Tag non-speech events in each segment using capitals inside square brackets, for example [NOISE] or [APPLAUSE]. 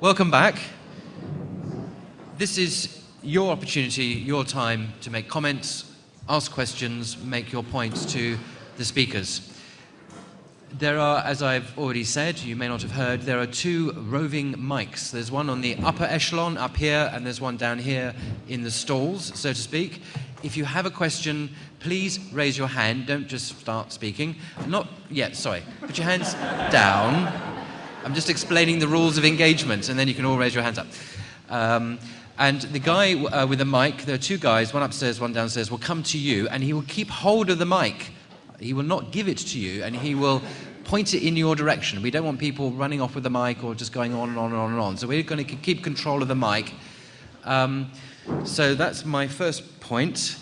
Welcome back. This is your opportunity, your time to make comments, ask questions, make your points to the speakers. There are, as I've already said, you may not have heard, there are two roving mics. There's one on the upper echelon up here, and there's one down here in the stalls, so to speak. If you have a question, please raise your hand. Don't just start speaking. Not yet, sorry. Put your hands down. I'm just explaining the rules of engagement, and then you can all raise your hands up. Um, and the guy uh, with the mic, there are two guys, one upstairs, one downstairs, will come to you, and he will keep hold of the mic. He will not give it to you, and he will point it in your direction. We don't want people running off with the mic or just going on and on and on and on. So we're going to keep control of the mic. Um, so that's my first point.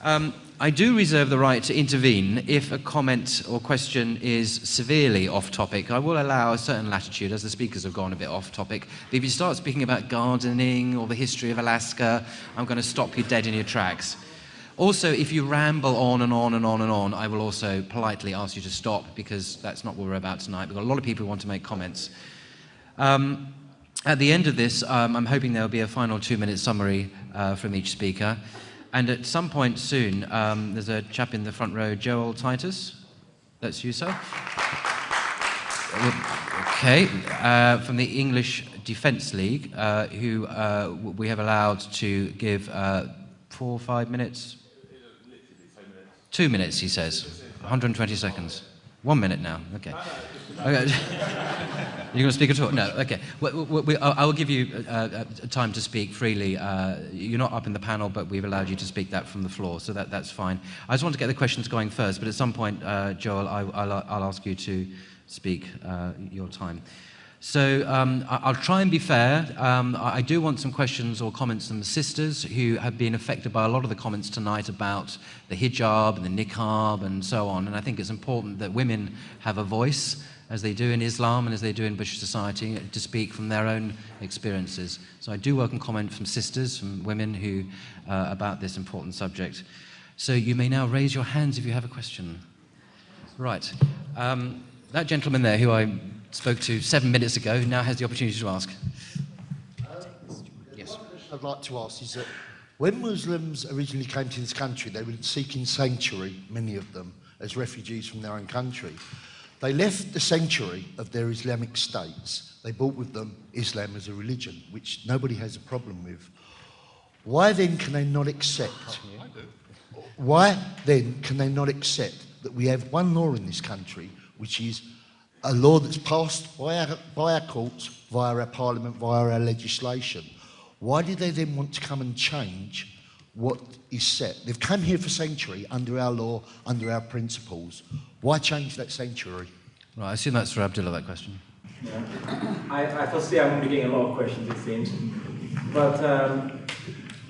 Um, I do reserve the right to intervene if a comment or question is severely off topic. I will allow a certain latitude as the speakers have gone a bit off topic. But if you start speaking about gardening or the history of Alaska, I'm going to stop you dead in your tracks. Also, if you ramble on and on and on and on, I will also politely ask you to stop because that's not what we're about tonight. We've got a lot of people who want to make comments. Um, at the end of this, um, I'm hoping there will be a final two-minute summary uh, from each speaker. And at some point soon, um, there's a chap in the front row, Joel Titus. That's you, sir? Okay, uh, from the English Defence League, uh, who uh, we have allowed to give uh, four or five minutes? Two minutes, he says. 120 seconds. One minute now. Okay. okay. [LAUGHS] You're going to speak at all? No. Okay. We, we, we, I will give you uh, uh, time to speak freely. Uh, you're not up in the panel, but we've allowed you to speak that from the floor, so that, that's fine. I just want to get the questions going first, but at some point, uh, Joel, I, will ask you to speak uh, your time. So um, I'll try and be fair. Um, I do want some questions or comments from the sisters who have been affected by a lot of the comments tonight about the hijab and the niqab and so on. And I think it's important that women have a voice, as they do in Islam and as they do in British society, to speak from their own experiences. So I do welcome comment from sisters, from women who uh, about this important subject. So you may now raise your hands if you have a question. Right. Um, that gentleman there, who I spoke to seven minutes ago, now has the opportunity to ask. Uh, yes. I'd like to ask is that when Muslims originally came to this country, they were seeking sanctuary, many of them, as refugees from their own country. They left the sanctuary of their Islamic states. They brought with them Islam as a religion, which nobody has a problem with. Why then can they not accept? Why then can they not accept that we have one law in this country, which is a law that's passed by our, by our courts, via our parliament, via our legislation. Why do they then want to come and change what is set? They've come here for sanctuary under our law, under our principles. Why change that sanctuary? Right, I assume that's for Abdullah, that question. Yeah. I, I foresee I'm going to be getting a lot of questions, it seems. But um,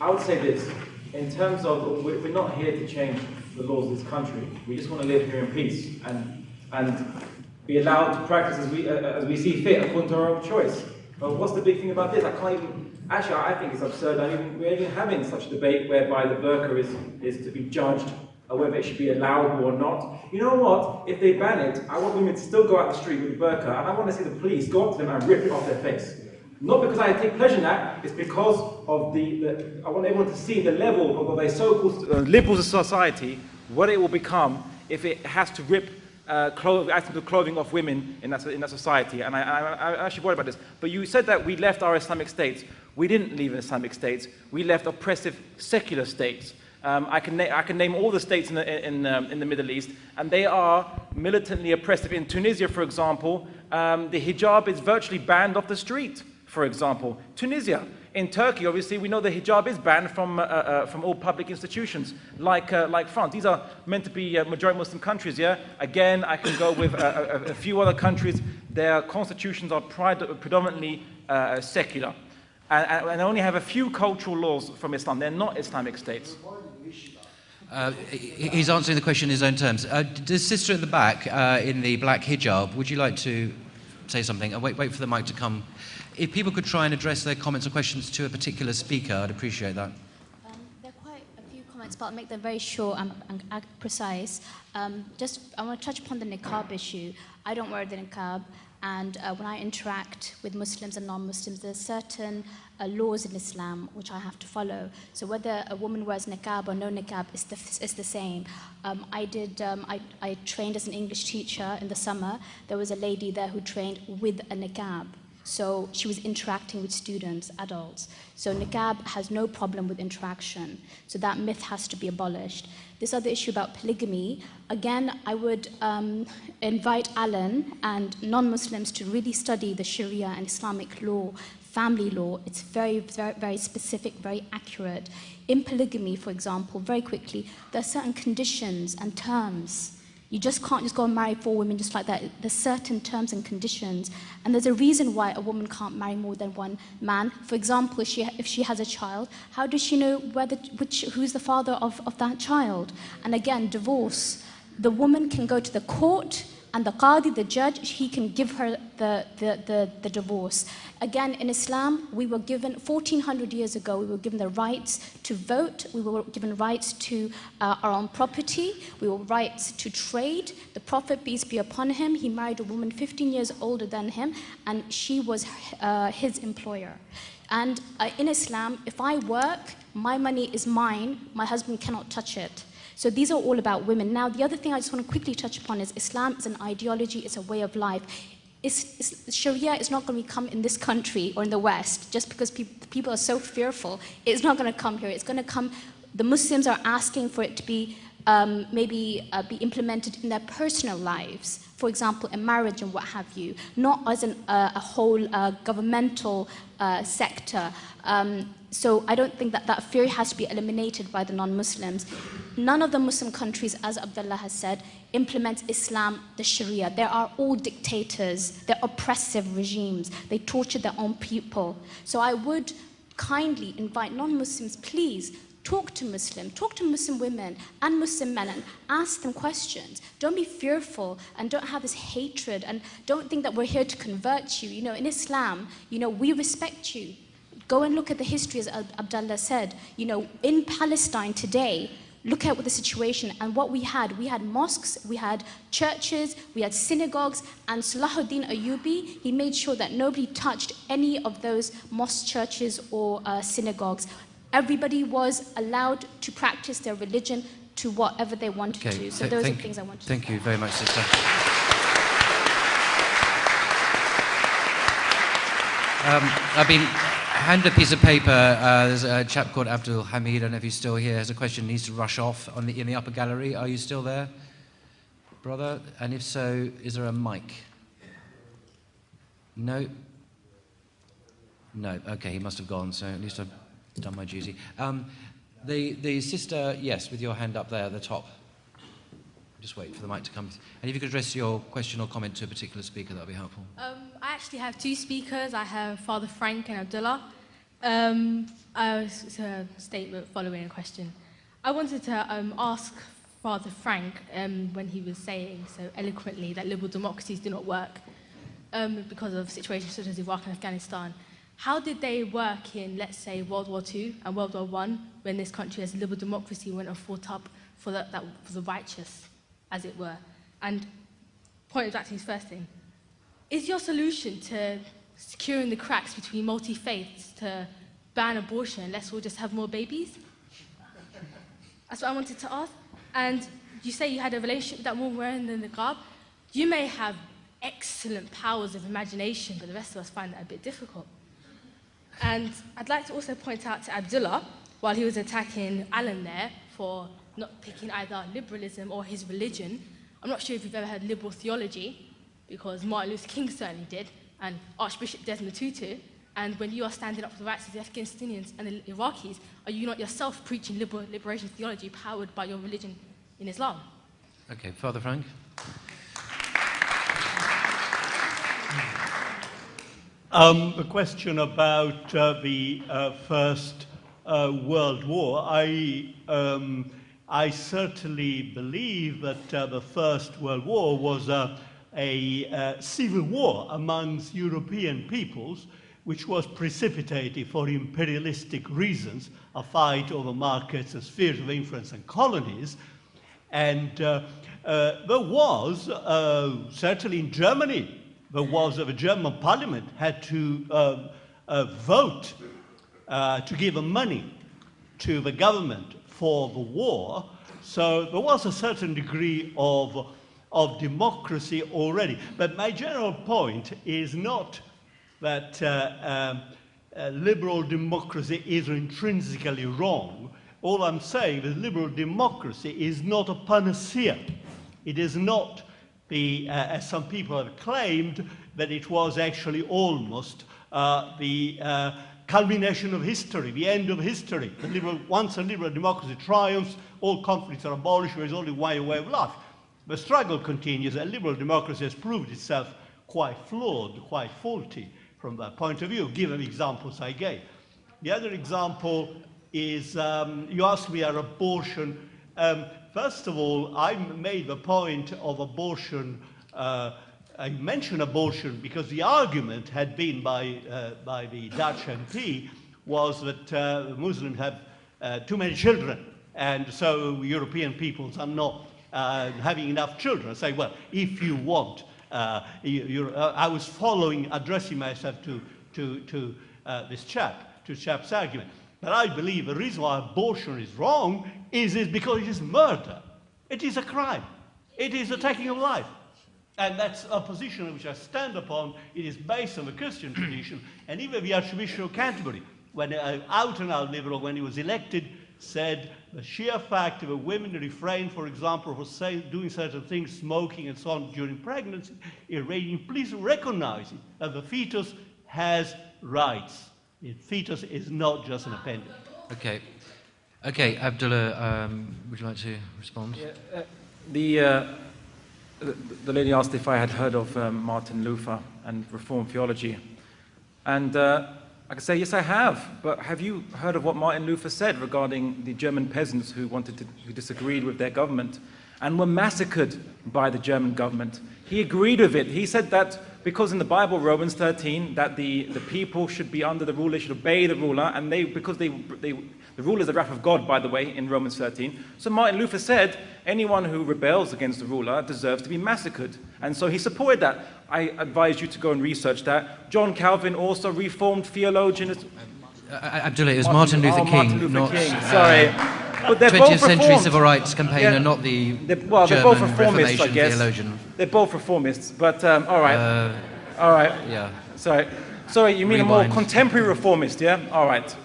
I would say this. In terms of, we're not here to change the laws of this country. We just want to live here in peace. And, and be allowed to practice as we, uh, as we see fit according to our own choice. But what's the big thing about this? I can't even, actually I think it's absurd that we're even having such a debate whereby the burqa is, is to be judged whether it should be allowed or not. You know what? If they ban it, I want women to still go out the street with burqa and I want to see the police go up to them and rip it off their face. Not because I take pleasure in that, it's because of the, the I want everyone to see the level of a so-called uh, liberal society, what it will become if it has to rip uh, clothing, items clothing of women in that, in that society. And I, I actually worried about this. But you said that we left our Islamic states. We didn't leave Islamic states. We left oppressive secular states. Um, I, can I can name all the states in the, in, um, in the Middle East, and they are militantly oppressive. In Tunisia, for example, um, the hijab is virtually banned off the street, for example. Tunisia, in Turkey, obviously, we know the hijab is banned from, uh, uh, from all public institutions, like, uh, like France. These are meant to be uh, majority Muslim countries, yeah? Again, I can go with a, a, a few other countries. Their constitutions are predominantly uh, secular. And, and only have a few cultural laws from Islam. They're not Islamic states. Uh, he's answering the question in his own terms. Uh, the sister at the back uh, in the black hijab, would you like to say something? Uh, wait, wait for the mic to come if people could try and address their comments or questions to a particular speaker, I'd appreciate that. Um, there are quite a few comments, but I'll make them very short and, and precise. Um, just, I want to touch upon the niqab issue. I don't wear the niqab. And uh, when I interact with Muslims and non-Muslims, there's certain uh, laws in Islam which I have to follow. So whether a woman wears niqab or no niqab is the, is the same. Um, I did. Um, I, I trained as an English teacher in the summer. There was a lady there who trained with a niqab. So she was interacting with students, adults. So niqab has no problem with interaction. So that myth has to be abolished. This other issue about polygamy, again, I would um, invite Alan and non-Muslims to really study the Sharia and Islamic law, family law. It's very, very, very specific, very accurate. In polygamy, for example, very quickly, there are certain conditions and terms you just can't just go and marry four women just like that. There's certain terms and conditions. And there's a reason why a woman can't marry more than one man. For example, if she, if she has a child, how does she know whether, which, who's the father of, of that child? And again, divorce. The woman can go to the court and the qadi, the judge, he can give her the, the, the, the, divorce. Again, in Islam, we were given, 1400 years ago, we were given the rights to vote, we were given rights to uh, our own property, we were rights to trade. The Prophet, peace be upon him, he married a woman 15 years older than him, and she was uh, his employer. And uh, in Islam, if I work, my money is mine, my husband cannot touch it. So these are all about women. Now, the other thing I just want to quickly touch upon is Islam is an ideology, it's a way of life. It's, it's, Sharia is not going to come in this country or in the West just because pe people are so fearful. It's not going to come here. It's going to come, the Muslims are asking for it to be um, maybe uh, be implemented in their personal lives. For example, in marriage and what have you, not as an, uh, a whole uh, governmental uh, sector. Um, so I don't think that that fear has to be eliminated by the non-Muslims. None of the Muslim countries, as Abdullah has said, implements Islam, the Sharia. They are all dictators. They're oppressive regimes. They torture their own people. So I would kindly invite non-Muslims, please, talk to Muslims, talk to Muslim women and Muslim men and ask them questions. Don't be fearful and don't have this hatred and don't think that we're here to convert you. You know, in Islam, you know, we respect you. Go and look at the history, as Abdullah said. You know, in Palestine today, look at the situation and what we had. We had mosques, we had churches, we had synagogues, and Salahuddin Ayyubi, he made sure that nobody touched any of those mosques, churches, or uh, synagogues. Everybody was allowed to practice their religion to whatever they wanted okay. to. So Th those are things I wanted Thank to Thank you very much, sister. [LAUGHS] Um, I've been hand a piece of paper. Uh, there's a chap called Abdul Hamid, I don't know if he's still here, has a question, needs to rush off on the, in the upper gallery. Are you still there, brother? And if so, is there a mic? No? No, okay, he must have gone, so at least I've done my duty. Um, the, the sister, yes, with your hand up there at the top. Just wait for the mic to come. And if you could address your question or comment to a particular speaker, that would be helpful. Um, I actually have two speakers. I have Father Frank and Abdullah. Um, it's a statement following a question. I wanted to um, ask Father Frank, um, when he was saying so eloquently that liberal democracies do not work um, because of situations such as Iraq and Afghanistan, how did they work in, let's say, World War II and World War I, when this country as a liberal democracy went and fought up for the, that, for the righteous? as it were. And pointing back to his first thing, is your solution to securing the cracks between multi-faiths to ban abortion and let's all just have more babies? That's what I wanted to ask. And you say you had a relationship with that woman wearing the niqab. You may have excellent powers of imagination, but the rest of us find that a bit difficult. And I'd like to also point out to Abdullah, while he was attacking Alan there for not picking either liberalism or his religion. I'm not sure if you've ever heard liberal theology, because Martin Luther King certainly did, and Archbishop Desmond Tutu. And when you are standing up for the rights of the Afghanistanians and the Iraqis, are you not yourself preaching liberal liberation theology powered by your religion in Islam? Okay, Father Frank. Um, a question about uh, the uh, First uh, World War. I um, I certainly believe that uh, the First World War was a, a uh, civil war amongst European peoples, which was precipitated for imperialistic reasons, a fight over markets and spheres of influence and colonies. And uh, uh there was, uh, certainly in Germany, there was the German parliament had to uh, uh, vote uh, to give money to the government for the war. So there was a certain degree of, of democracy already. But my general point is not that uh, um, uh, liberal democracy is intrinsically wrong. All I'm saying is liberal democracy is not a panacea. It is not the, uh, as some people have claimed, that it was actually almost uh, the uh, culmination of history, the end of history. Liberal, once a liberal democracy triumphs, all conflicts are abolished, there is only one way of life. The struggle continues, and liberal democracy has proved itself quite flawed, quite faulty from that point of view, given examples I gave. The other example is, um, you asked me about abortion. Um, first of all, I made the point of abortion uh, I mention abortion because the argument had been by, uh, by the Dutch MP was that uh, Muslims have uh, too many children, and so European peoples are not uh, having enough children. Say, well, if you want, uh, you, uh, I was following, addressing myself to, to, to this chap, to chap's argument. But I believe the reason why abortion is wrong is, is because it is murder. It is a crime. It is a taking of life. And that's a position which I stand upon. It is based on the Christian tradition. And even the Archbishop of Canterbury, when uh, out and out liberal, when he was elected, said the sheer fact of a women refrain, for example, from say, doing certain things, smoking and so on during pregnancy, irradiating, please recognize it, that the fetus has rights. The fetus is not just an appendage. Okay. Okay, Abdullah, um, would you like to respond? Yeah, uh, the, uh, the, lady asked if I had heard of um, Martin Luther and Reformed theology. And uh, I can say, yes, I have. But have you heard of what Martin Luther said regarding the German peasants who wanted to, who disagreed with their government and were massacred by the German government? He agreed with it. He said that because in the Bible, Romans 13, that the, the people should be under the ruler, should obey the ruler, and they, because they, they, the rule is the wrath of God, by the way, in Romans 13. So Martin Luther said, anyone who rebels against the ruler deserves to be massacred. And so he supported that. I advise you to go and research that. John Calvin, also reformed theologian. Uh, Abdullah, it was Martin, Luther oh, King, Martin Luther not, King. Sorry. Uh, but they're 20th both century reformed. civil rights campaigner, yeah. not the they're, well, German they're both reformists, I guess. theologian. They're both reformists, but um, all right. Uh, all right. Yeah. Sorry. Sorry, you mean Rewind. a more contemporary reformist, yeah? All right.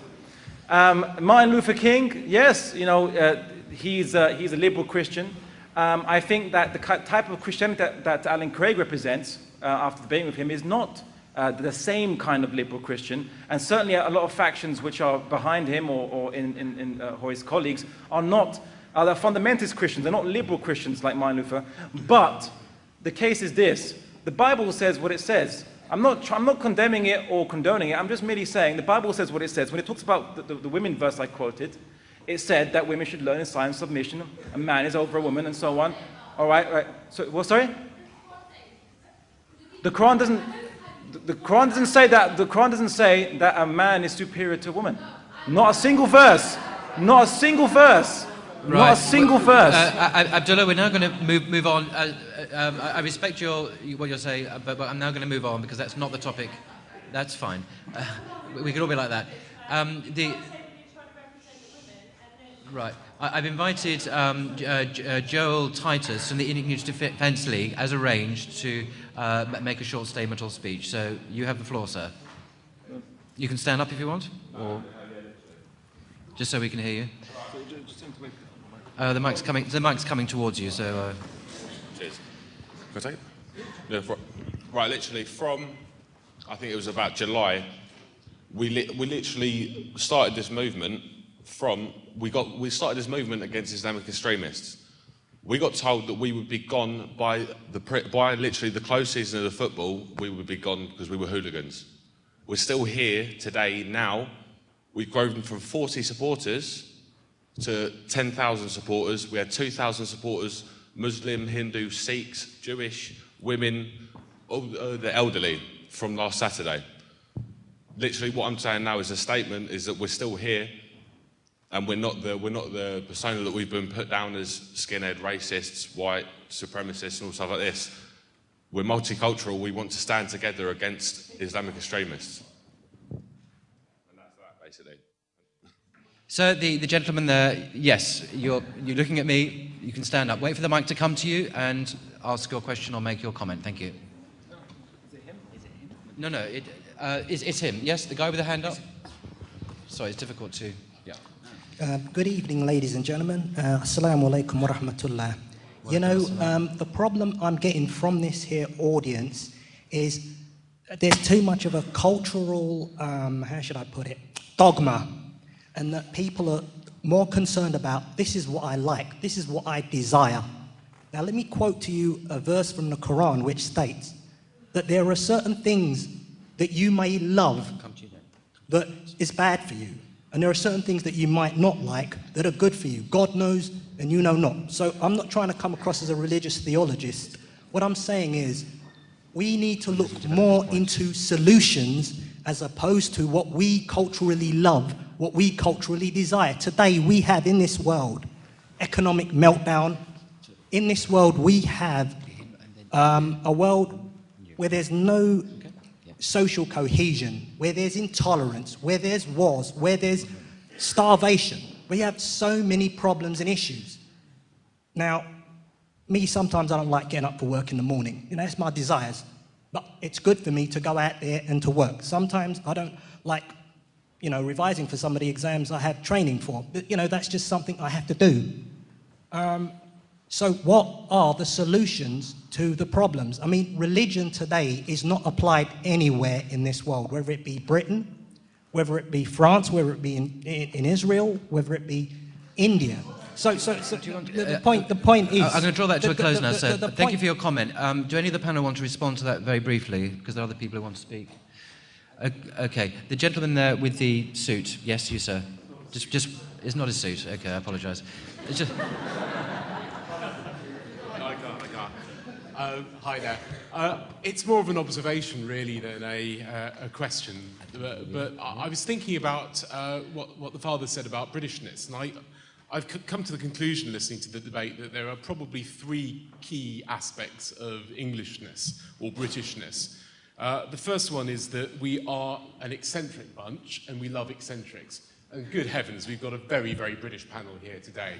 Um, Martin Luther King, yes, you know, uh, he's, uh, he's a liberal Christian. Um, I think that the type of Christianity that, that Alan Craig represents, uh, after debating with him, is not uh, the same kind of liberal Christian. And certainly a lot of factions which are behind him or, or, in, in, in uh, or his colleagues are not are the fundamentalist Christians. They're not liberal Christians like Martin Luther. But the case is this. The Bible says what it says. I'm not, I'm not condemning it or condoning it. I'm just merely saying the Bible says what it says. When it talks about the, the, the women verse I quoted, it said that women should learn in silent submission. A man is over a woman and so on. All right, right. So, well, sorry? The Quran doesn't. The Quran doesn't say that. The Quran doesn't say that a man is superior to a woman. Not a single verse. Not a single verse. Right. Not a single verse. Uh, Abdullah, we're now going to move, move on. Uh, um, I, respect your, what you're saying, uh, but, but I'm now going to move on because that's not the topic. That's fine. Uh, we could all be like that. Um, the, right. I, have invited um, uh, uh, Joel Titus from the English Defence League, as arranged, to uh, make a short statement or speech. So you have the floor, sir. You can stand up if you want, or just so we can hear you. Uh, the mic's coming. The mic's coming towards you, so. Uh... Cheers. Can I take it? Yeah, for, right, literally from, I think it was about July, we, li we literally started this movement from, we, got, we started this movement against Islamic extremists. We got told that we would be gone by, the, by literally the close season of the football, we would be gone because we were hooligans. We're still here today, now. We've grown from 40 supporters to 10,000 supporters. We had 2,000 supporters, Muslim, Hindu, Sikhs, Jewish, women, the elderly from last Saturday. Literally what I'm saying now is a statement is that we're still here and we're not the, we're not the persona that we've been put down as skinhead, racists, white, supremacists and all stuff like this. we're multicultural, we want to stand together against Islamic extremists. And that's that, basically. So the, the gentleman there, yes, you're, you're looking at me, you can stand up. Wait for the mic to come to you and ask your question or make your comment. Thank you. is it No, no, it, uh, it's, it's him. Yes, the guy with the hand up? Sorry, it's difficult to, yeah. Uh, good evening, ladies and gentlemen. Uh, Assalamu alaikum wa rahmatullah. You know, um, the problem I'm getting from this here audience is there's too much of a cultural, um, how should I put it, dogma, and that people are more concerned about this is what I like, this is what I desire. Now, let me quote to you a verse from the Quran which states that there are certain things that you may love that is bad for you. And there are certain things that you might not like that are good for you. God knows and you know not. So I'm not trying to come across as a religious theologist. What I'm saying is we need to look more into solutions as opposed to what we culturally love, what we culturally desire. Today we have in this world economic meltdown. In this world we have um, a world where there's no social cohesion, where there's intolerance, where there's wars, where there's starvation. We have so many problems and issues. Now, me, sometimes I don't like getting up for work in the morning. You know, it's my desires. But it's good for me to go out there and to work. Sometimes I don't like, you know, revising for some of the exams I have training for. But, you know, that's just something I have to do. Um, so what are the solutions to the problems? I mean, religion today is not applied anywhere in this world, whether it be Britain, whether it be France, whether it be in, in, in Israel, whether it be India. So, so, so the, the, point, the point is... I'm going to draw that to the, a close now, sir. Thank you for your comment. Um, do any of the panel want to respond to that very briefly? Because there are other people who want to speak. Okay. The gentleman there with the suit. Yes, you, sir. Just, just, it's not a suit. Okay, I apologise. It's just. Uh, hi there. Uh, it's more of an observation, really, than a, uh, a question. But, but I was thinking about uh, what, what the father said about Britishness, and I, I've come to the conclusion, listening to the debate, that there are probably three key aspects of Englishness or Britishness. Uh, the first one is that we are an eccentric bunch, and we love eccentrics. And good heavens, we've got a very, very British panel here today.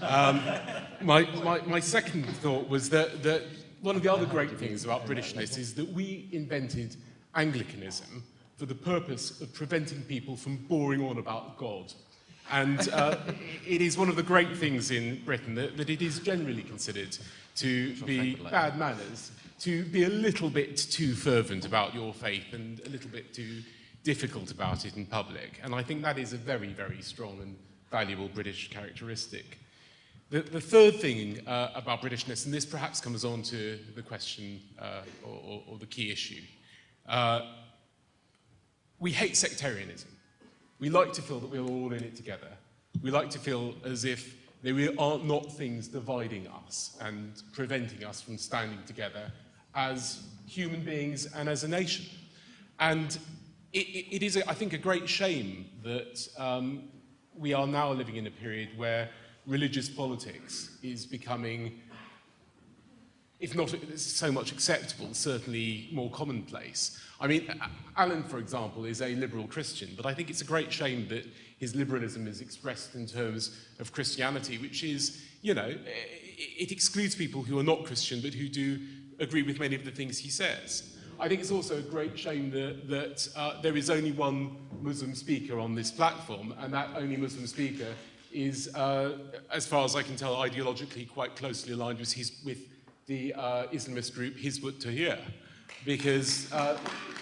My, my, my second thought was that, that one of the other great things about Britishness is that we invented Anglicanism for the purpose of preventing people from boring on about God. And uh, it is one of the great things in Britain that, that it is generally considered to be bad manners, to be a little bit too fervent about your faith and a little bit too difficult about it in public. And I think that is a very, very strong and valuable British characteristic. The, the third thing uh, about Britishness, and this perhaps comes on to the question uh, or, or, the key issue, uh, we hate sectarianism. We like to feel that we're all in it together. We like to feel as if there are not things dividing us and preventing us from standing together as human beings and as a nation. And it, it, is, I think, a great shame that um, we are now living in a period where religious politics is becoming, if not so much acceptable, certainly more commonplace. I mean, Alan, for example, is a liberal Christian, but I think it's a great shame that his liberalism is expressed in terms of Christianity, which is, you know, it excludes people who are not Christian but who do agree with many of the things he says. I think it's also a great shame that, that uh, there is only one Muslim speaker on this platform, and that only Muslim speaker is, uh, as far as I can tell, ideologically quite closely aligned with, his, with the uh, Islamist group Hizb ut-Tahrir. Because, uh,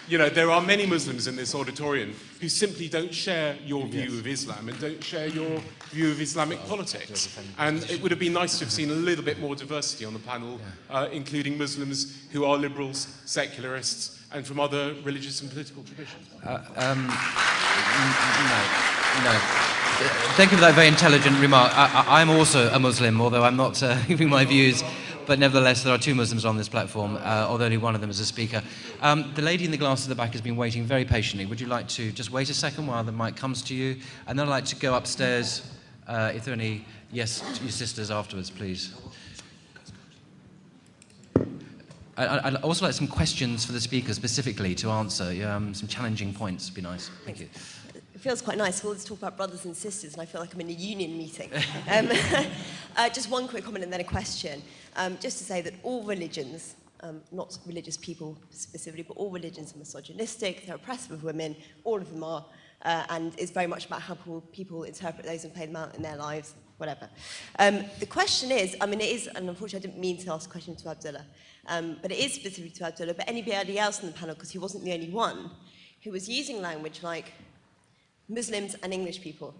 you know, there are many Muslims in this auditorium who simply don't share your view of Islam and don't share your view of Islamic politics. And it would have been nice to have seen a little bit more diversity on the panel, uh, including Muslims who are liberals, secularists, and from other religious and political traditions. um, no, no. Thank you for that very intelligent remark. I, I'm also a Muslim, although I'm not uh, [LAUGHS] giving my views. But nevertheless, there are two Muslims on this platform, uh, although only one of them is a speaker. Um, the lady in the glass at the back has been waiting very patiently. Would you like to just wait a second while the mic comes to you? And then I'd like to go upstairs, uh, if there are any yes to your sisters afterwards, please. I, would also like some questions for the speakers specifically to answer. Um, some challenging points would be nice. Thank you. Feels quite nice. All this talk about brothers and sisters, and I feel like I'm in a union meeting. [LAUGHS] um, [LAUGHS] uh, just one quick comment and then a question. Um, just to say that all religions, um, not religious people specifically, but all religions are misogynistic, they're oppressive of women, all of them are, uh, and it's very much about how people interpret those and play them out in their lives, whatever. Um, the question is, I mean, it is, and unfortunately I didn't mean to ask a question to Abdullah, um, but it is specific to Abdullah, but anybody else in the panel, because he wasn't the only one, who was using language like Muslims and English people,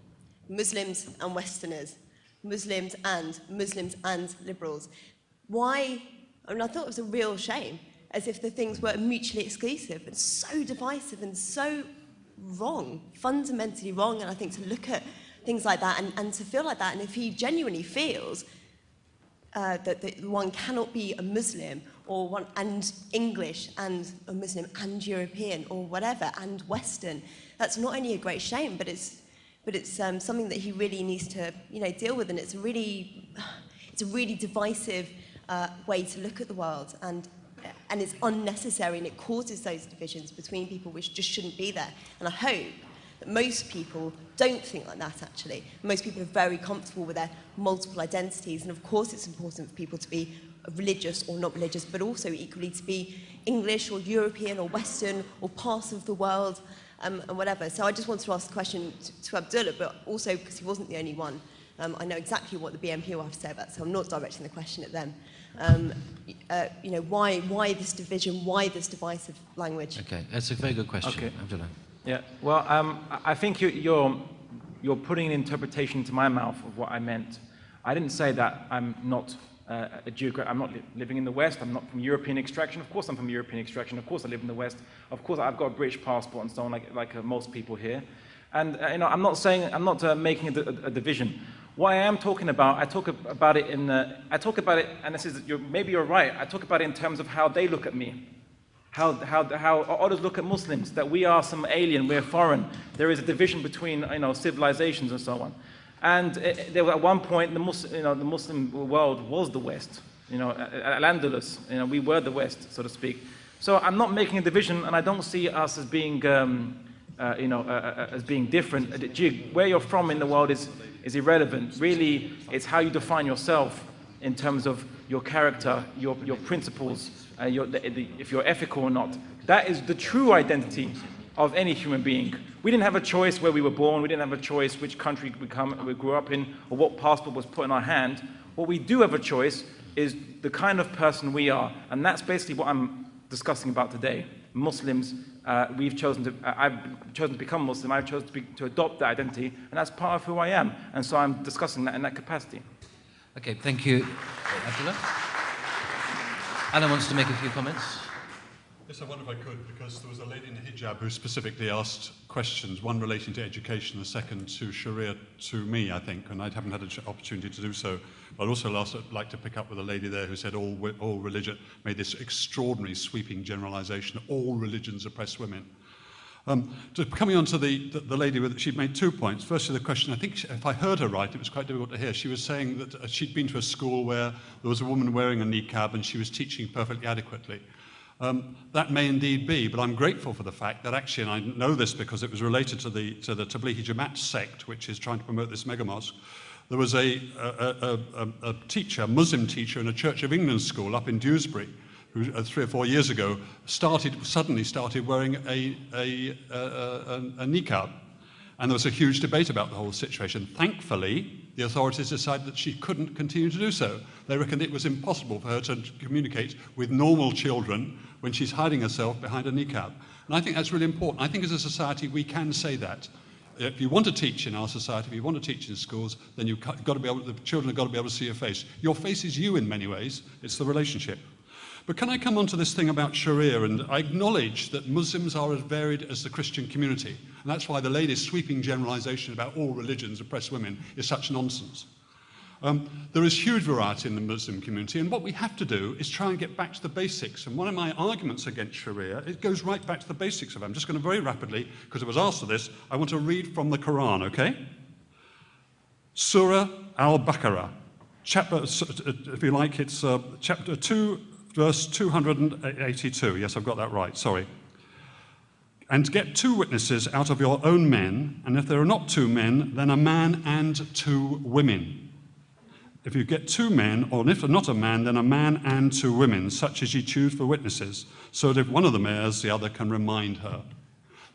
Muslims and Westerners, Muslims and Muslims and liberals. Why? I mean, I thought it was a real shame, as if the things were mutually exclusive and so divisive and so wrong, fundamentally wrong. And I think to look at things like that and, and to feel like that, and if he genuinely feels uh, that, that one cannot be a Muslim or one, and English and a Muslim and European or whatever and Western, that's not only a great shame, but it's but it's um, something that he really needs to you know deal with, and it's a really [SIGHS] it's a really divisive uh, way to look at the world, and and it's unnecessary, and it causes those divisions between people which just shouldn't be there. And I hope that most people don't think like that. Actually, most people are very comfortable with their multiple identities, and of course, it's important for people to be religious or not religious, but also equally to be English or European or Western or part of the world um, and whatever. So I just wanted to ask the question to, to Abdullah, but also because he wasn't the only one. Um, I know exactly what the BNP will have to say about so I'm not directing the question at them. Um, uh, you know, why, why this division, why this divisive language? Okay, that's a very good question, okay. Abdullah. Yeah, well, um, I think you, you're, you're putting an interpretation into my mouth of what I meant. I didn't say that I'm not uh, a geogra- I'm not li living in the West, I'm not from European extraction. Of course I'm from European extraction, of course I live in the West. Of course I've got a British passport and so on, like, like uh, most people here. And uh, you know, I'm not saying, I'm not uh, making a, a, a, division. What I am talking about, I talk about it in, I talk about it, and this is, you're, maybe you're right, I talk about it in terms of how they look at me. How, how, how others look at Muslims, that we are some alien, we're foreign. There is a division between you know, civilizations and so on. And it, there, at one point, the Muslim, you know, the Muslim world was the West. You know, Al-Andalus, you know, we were the West, so to speak. So I'm not making a division, and I don't see us as being, um, uh, you know, uh, uh, as being different. Where you're from in the world is, is irrelevant. Really, it's how you define yourself in terms of your character, your, your principles, uh, your, the, the, if you're ethical or not. That is the true identity of any human being. We didn't have a choice where we were born, we didn't have a choice which country we, come, we grew up in, or what passport was put in our hand. What we do have a choice is the kind of person we are, and that's basically what I'm discussing about today. Muslims, uh, we've chosen to, uh, I've chosen to become Muslim, I've chosen to, be, to adopt that identity, and that's part of who I am, and so I'm discussing that in that capacity. Okay, thank you, Abdullah. Alan wants to make a few comments. Yes, I wonder if I could, because there was a lady in a hijab who specifically asked questions, one relating to education, the second to Sharia to me, I think, and I haven't had an opportunity to do so. But I'd also like to pick up with a lady there who said all, all religion, made this extraordinary sweeping generalization, all religions oppress women. Um, coming on to the, the, the lady, with, she'd made two points. Firstly, the question, I think she, if I heard her right, it was quite difficult to hear. She was saying that uh, she'd been to a school where there was a woman wearing a niqab and she was teaching perfectly adequately. Um, that may indeed be, but I'm grateful for the fact that actually, and I know this because it was related to the, to the Tablighi Jamaat sect, which is trying to promote this mega mosque, there was a, a, a, a teacher, a Muslim teacher in a Church of England school up in Dewsbury, who uh, three or four years ago started, suddenly started wearing a, a, a, a, a niqab. And there was a huge debate about the whole situation. Thankfully, the authorities decided that she couldn't continue to do so. They reckoned it was impossible for her to communicate with normal children when she's hiding herself behind a niqab. And I think that's really important. I think as a society we can say that. If you want to teach in our society, if you want to teach in schools, then you've got to be able, the children have got to be able to see your face. Your face is you in many ways. It's the relationship. But can I come on to this thing about Sharia? And I acknowledge that Muslims are as varied as the Christian community. And that's why the latest sweeping generalization about all religions oppress women is such nonsense. Um, there is huge variety in the Muslim community, and what we have to do is try and get back to the basics. And one of my arguments against Sharia, it goes right back to the basics of it. I'm just going to very rapidly, because I was asked for this, I want to read from the Quran, okay? Surah Al-Baqarah, chapter, if you like, it's uh, chapter 2, verse 282. Yes, I've got that right, sorry. And get two witnesses out of your own men, and if there are not two men, then a man and two women. If you get two men, or if not a man, then a man and two women, such as you choose for witnesses, so that if one of them errs, the other can remind her.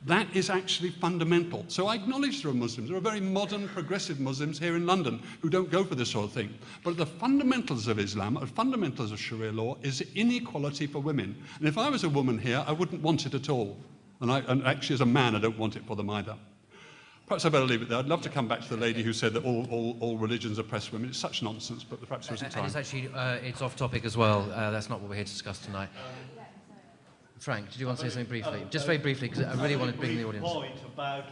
That is actually fundamental. So I acknowledge there are Muslims. There are very modern, progressive Muslims here in London who don't go for this sort of thing. But the fundamentals of Islam, the fundamentals of Sharia law, is inequality for women. And if I was a woman here, I wouldn't want it at all. And, I, and actually, as a man, I don't want it for them either. Perhaps I better leave it there. I'd love to come back to the lady who said that all, all, all religions oppress women. It's such nonsense, but perhaps there isn't And time. it's actually uh, it's off topic as well. Uh, that's not what we're here to discuss tonight. Frank, did you want to say something briefly? Just very briefly, because I really want to bring the audience. point about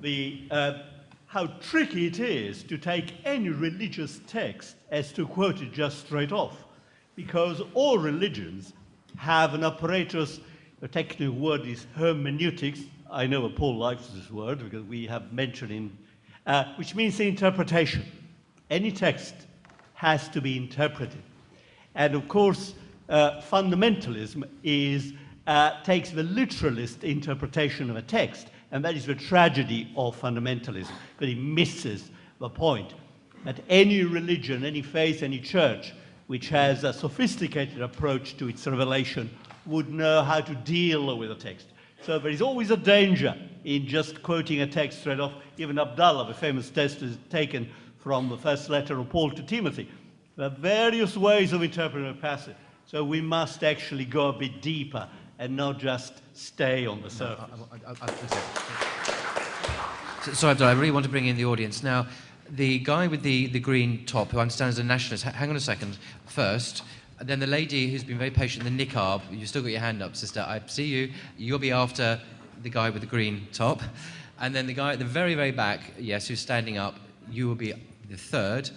the, uh, how tricky it is to take any religious text as to quote it just straight off. Because all religions have an apparatus, the technical word is hermeneutics. I know Paul likes this word because we have mentioned in, uh, which means interpretation. Any text has to be interpreted. And of course, uh, fundamentalism is, uh, takes the literalist interpretation of a text, and that is the tragedy of fundamentalism, because it misses the point that any religion, any faith, any church which has a sophisticated approach to its revelation would know how to deal with a text. So there is always a danger in just quoting a text straight off. Even Abdullah, the famous text, is taken from the first letter of Paul to Timothy. There are various ways of interpreting a passage. So we must actually go a bit deeper and not just stay on the surface. So, sorry, Abdullah, I really want to bring in the audience. Now, the guy with the, the green top, who I understand is a nationalist, hang on a second, first. And then the lady who's been very patient, the niqab, you've still got your hand up, sister. I see you. You'll be after the guy with the green top. And then the guy at the very, very back, yes, who's standing up, you will be the third.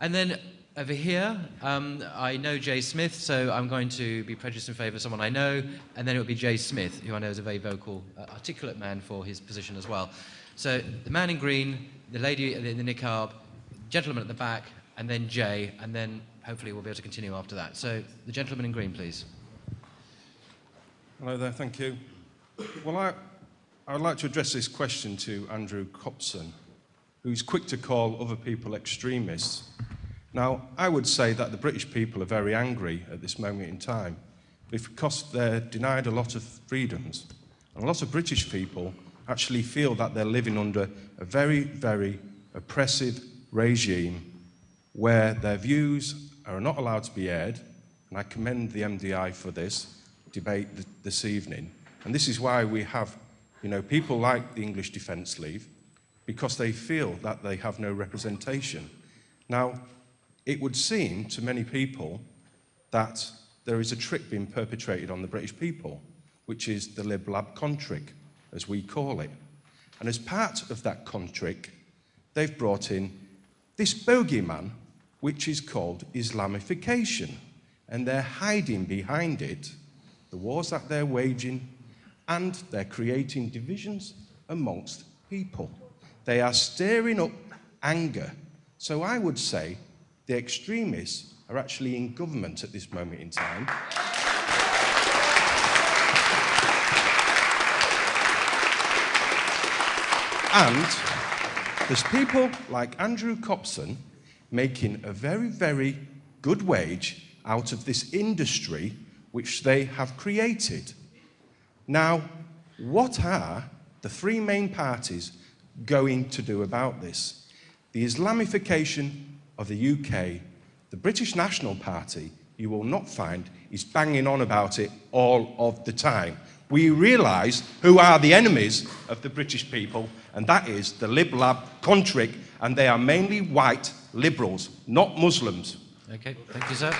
And then over here, um, I know Jay Smith, so I'm going to be prejudiced in favour of someone I know, and then it will be Jay Smith, who I know is a very vocal, uh, articulate man for his position as well. So the man in green, the lady in the niqab, gentleman at the back, and then Jay, and then hopefully we'll be able to continue after that. So the gentleman in green, please. Hello there, thank you. Well, I, I would like to address this question to Andrew Copson, who's quick to call other people extremists. Now, I would say that the British people are very angry at this moment in time because they're denied a lot of freedoms. And a lot of British people actually feel that they're living under a very, very oppressive regime where their views are not allowed to be aired. And I commend the MDI for this debate th- this evening. And this is why we have, you know, people like the English Defence League, because they feel that they have no representation. Now, it would seem to many people that there is a trick being perpetrated on the British people, which is the Lib Lab contrick, as we call it. And as part of that contrick, they've brought in this bogeyman, which is called Islamification. And they're hiding behind it the wars that they're waging, and they're creating divisions amongst people. They are stirring up anger. So I would say the extremists are actually in government at this moment in time. And there's people like Andrew Copson making a very, very good wage out of this industry which they have created. Now, what are the three main parties going to do about this? The Islamification of the UK, the British National Party, you will not find, is banging on about it all of the time. We realise who are the enemies of the British people, and that is the Lib Lab Contrick, and they are mainly white liberals, not Muslims. Okay, thank you, sir.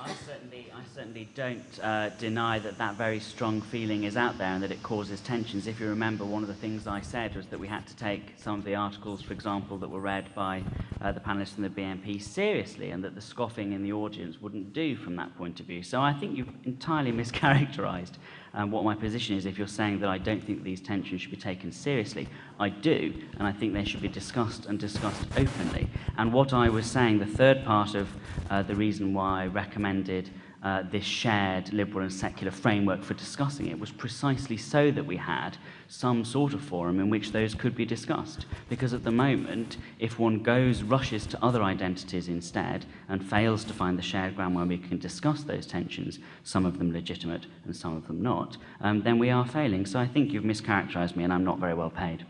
I certainly, I certainly don't uh, deny that that very strong feeling is out there and that it causes tensions. If you remember, one of the things I said was that we had to take some of the articles, for example, that were read by uh, the panelists in the BNP seriously and that the scoffing in the audience wouldn't do from that point of view. So I think you've entirely [LAUGHS] mischaracterized um, what my position is if you're saying that I don't think these tensions should be taken seriously. I do, and I think they should be discussed and discussed openly. And what I was saying, the third part of uh, the reason why I recommended uh, this shared liberal and secular framework for discussing it was precisely so that we had some sort of forum in which those could be discussed. Because at the moment, if one goes, rushes to other identities instead, and fails to find the shared ground where we can discuss those tensions, some of them legitimate and some of them not, um, then we are failing. So I think you've mischaracterized me and I'm not very well paid.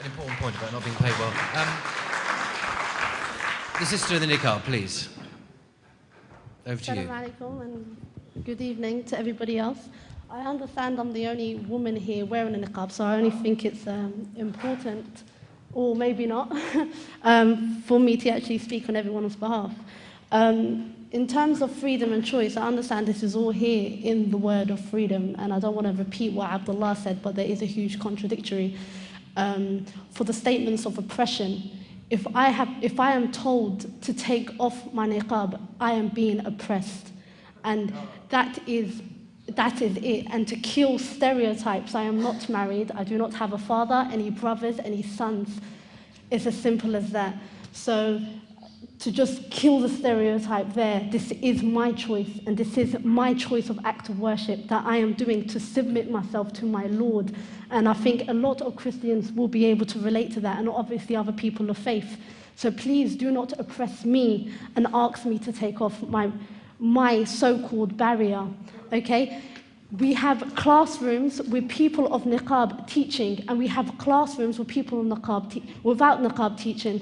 An important point about not being paid well. Um, the sister in the niqab, please. Over to you. And good evening to everybody else. I understand I'm the only woman here wearing a niqab, so I only think it's um, important, or maybe not, [LAUGHS] um, for me to actually speak on everyone's behalf. Um, in terms of freedom and choice, I understand this is all here in the word of freedom, and I don't want to repeat what Abdullah said, but there is a huge contradictory. Um, for the statements of oppression, if I, have, if I am told to take off my niqab, I am being oppressed. And that is, that is it. And to kill stereotypes, I am not married, I do not have a father, any brothers, any sons. It's as simple as that. So to just kill the stereotype there, this is my choice, and this is my choice of act of worship that I am doing to submit myself to my Lord. And I think a lot of Christians will be able to relate to that, and obviously other people of faith. So please do not oppress me and ask me to take off my, my so-called barrier, okay? We have classrooms with people of niqab teaching, and we have classrooms with people of niqab without niqab teaching.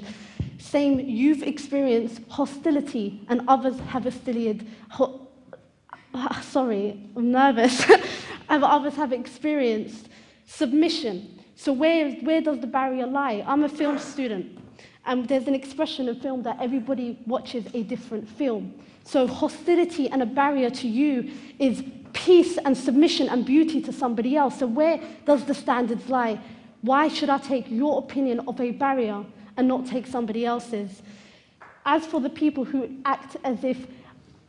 Same, you've experienced hostility, and others have experienced. Ho- ah, sorry, I'm nervous. [LAUGHS] and others have experienced submission. So where, where does the barrier lie? I'm a film student, and there's an expression in film that everybody watches a different film. So hostility and a barrier to you is peace and submission and beauty to somebody else. So where does the standards lie? Why should I take your opinion of a barrier and not take somebody else's? As for the people who act as if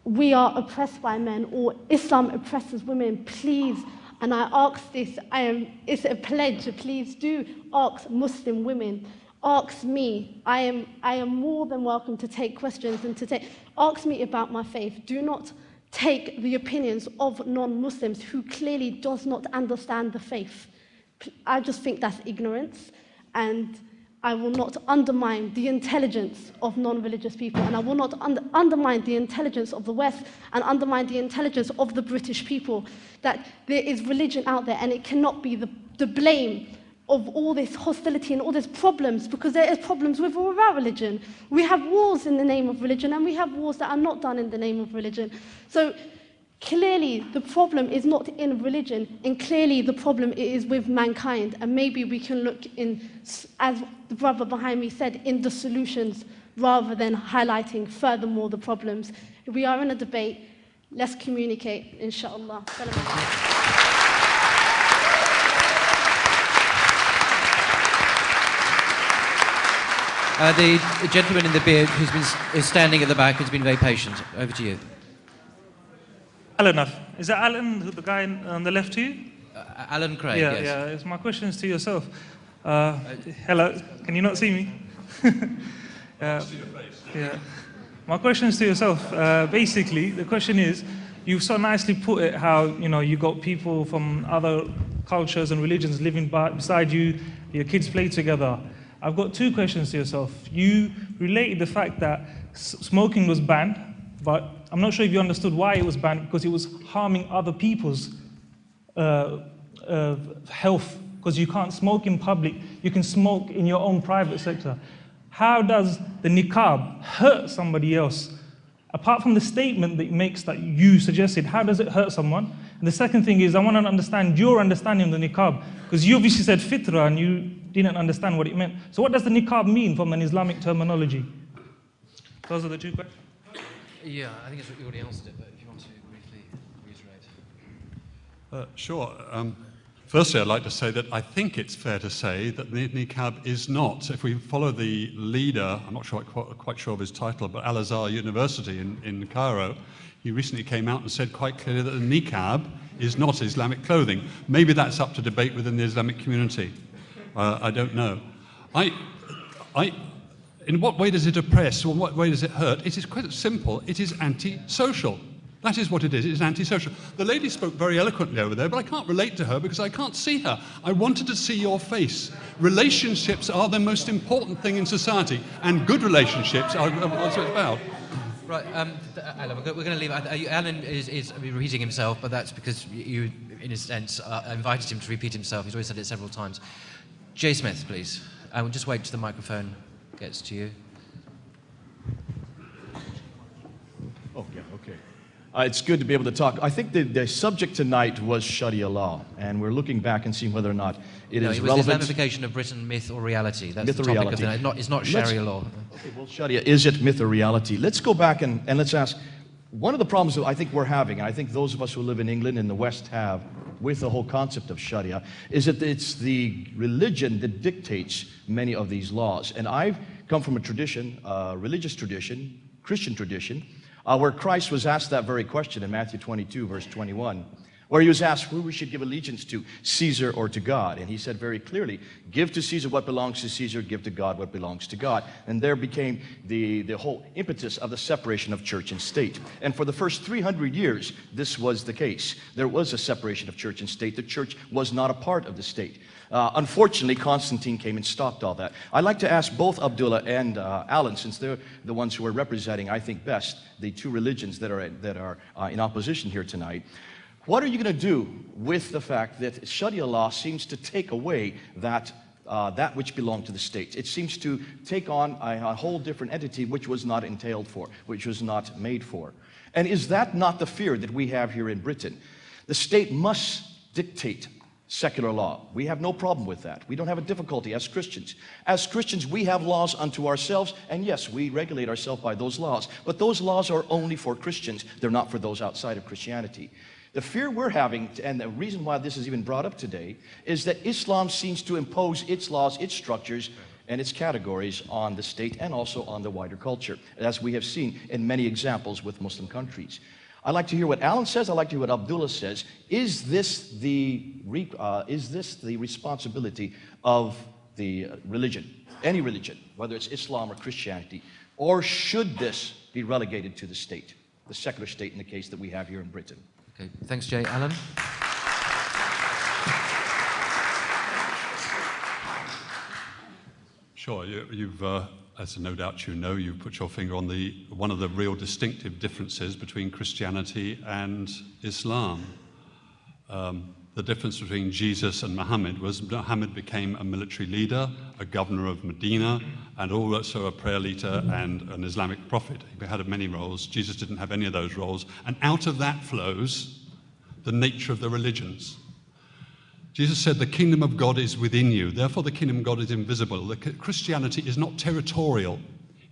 we are oppressed by men or Islam oppresses women, please, and I ask this, I am, it's a pledge, please do ask Muslim women, ask me. I am, I am more than welcome to take questions and to take, ask me about my faith. Do not take the opinions of non-Muslims who clearly does not understand the faith. I just think that's ignorance and I will not undermine the intelligence of non-religious people and I will not under undermine the intelligence of the West and undermine the intelligence of the British people that there is religion out there and it cannot be the, the blame of all this hostility and all these problems because there is problems with or without religion. We have wars in the name of religion and we have wars that are not done in the name of religion. So Clearly, the problem is not in religion, and clearly the problem is with mankind. And maybe we can look in, as the brother behind me said, in the solutions rather than highlighting furthermore the problems. We are in a debate. Let's communicate, inshallah. Uh, the gentleman in the beard who's been is standing at the back has been very patient. Over to you. Alan, is that Alan, the guy on the left here? Uh, Alan Craig, yeah, yes. Yeah, it's my question is to yourself. Uh, hello, can you not see me? [LAUGHS] uh, yeah. My question is to yourself. Uh, basically, the question is, you've so nicely put it how, you know, you got people from other cultures and religions living by, beside you, your kids play together. I've got two questions to yourself. You related the fact that smoking was banned, but I'm not sure if you understood why it was banned, because it was harming other people's uh, uh, health, because you can't smoke in public, you can smoke in your own private sector. How does the niqab hurt somebody else? Apart from the statement that it makes that you suggested, how does it hurt someone? And the second thing is, I want to understand your understanding of the niqab, because you obviously said fitra and you didn't understand what it meant. So what does the niqab mean from an Islamic terminology? Those are the two questions. Yeah, I think it's, you already answered it, but if you want to briefly reiterate. Uh, sure. Um, Firstly, I'd like to say that I think it's fair to say that the niqab is not, if we follow the leader, I'm not sure, quite, quite sure of his title, but Al Azhar University in, in Cairo, he recently came out and said quite clearly that the niqab is not Islamic clothing. Maybe that's up to debate within the Islamic community. Uh, I don't know. I, I, in what way does it oppress or in what way does it hurt? It is quite simple. It is anti-social. That is what it is. It is antisocial. The lady spoke very eloquently over there, but I can't relate to her because I can't see her. I wanted to see your face. Relationships are the most important thing in society, and good relationships are what it's about. Right, um, Alan, we're going to leave. Alan is, is, repeating himself, but that's because you, in a sense, uh, invited him to repeat himself. He's already said it several times. Jay Smith, please. I will just wait till the microphone gets to you. Oh, yeah, okay. Uh, it's good to be able to talk. I think the, the subject tonight was Sharia law, and we're looking back and seeing whether or not it no, is it was relevant. Islamification of Britain, myth or reality. That's myth the or topic reality. of the night. Not, it's not Sharia Let's- law. Okay, well, Sharia, is it myth or reality? Let's go back and, and let's ask one of the problems that I think we're having, and I think those of us who live in England and the West have with the whole concept of Sharia, is that it's the religion that dictates many of these laws. And I've come from a tradition, a religious tradition, Christian tradition, uh, where Christ was asked that very question in Matthew 22, verse 21, where he was asked who we should give allegiance to, Caesar or to God. And he said very clearly, give to Caesar what belongs to Caesar, give to God what belongs to God. And there became the, the whole impetus of the separation of church and state. And for the first 300 years, this was the case. There was a separation of church and state. The church was not a part of the state. Uh, unfortunately, Constantine came and stopped all that. I'd like to ask both Abdullah and uh, Alan, since they're the ones who are representing, I think, best the two religions that are, that are uh, in opposition here tonight. What are you going to do with the fact that Sharia law seems to take away that, uh, that which belonged to the state? It seems to take on a, a whole different entity which was not entailed for, which was not made for. And is that not the fear that we have here in Britain? The state must dictate secular law. We have no problem with that. We don't have a difficulty as Christians. As Christians, we have laws unto ourselves, and yes, we regulate ourselves by those laws. But those laws are only for Christians, they're not for those outside of Christianity. The fear we're having, and the reason why this is even brought up today, is that Islam seems to impose its laws, its structures, and its categories on the state and also on the wider culture, as we have seen in many examples with Muslim countries. I'd like to hear what Alan says. I'd like to hear what Abdullah says. Is this the, uh, is this the responsibility of the religion, any religion, whether it's Islam or Christianity, or should this be relegated to the state, the secular state in the case that we have here in Britain? Okay, thanks, Jay. Alan? Sure, you, you've, uh, as no doubt you know, you've put your finger on the, one of the real distinctive differences between Christianity and Islam. Um, the difference between Jesus and Muhammad was Muhammad became a military leader, a governor of Medina, and also a prayer leader and an Islamic prophet. He had many roles. Jesus didn't have any of those roles. And out of that flows the nature of the religions. Jesus said, The kingdom of God is within you. Therefore, the kingdom of God is invisible. The Christianity is not territorial,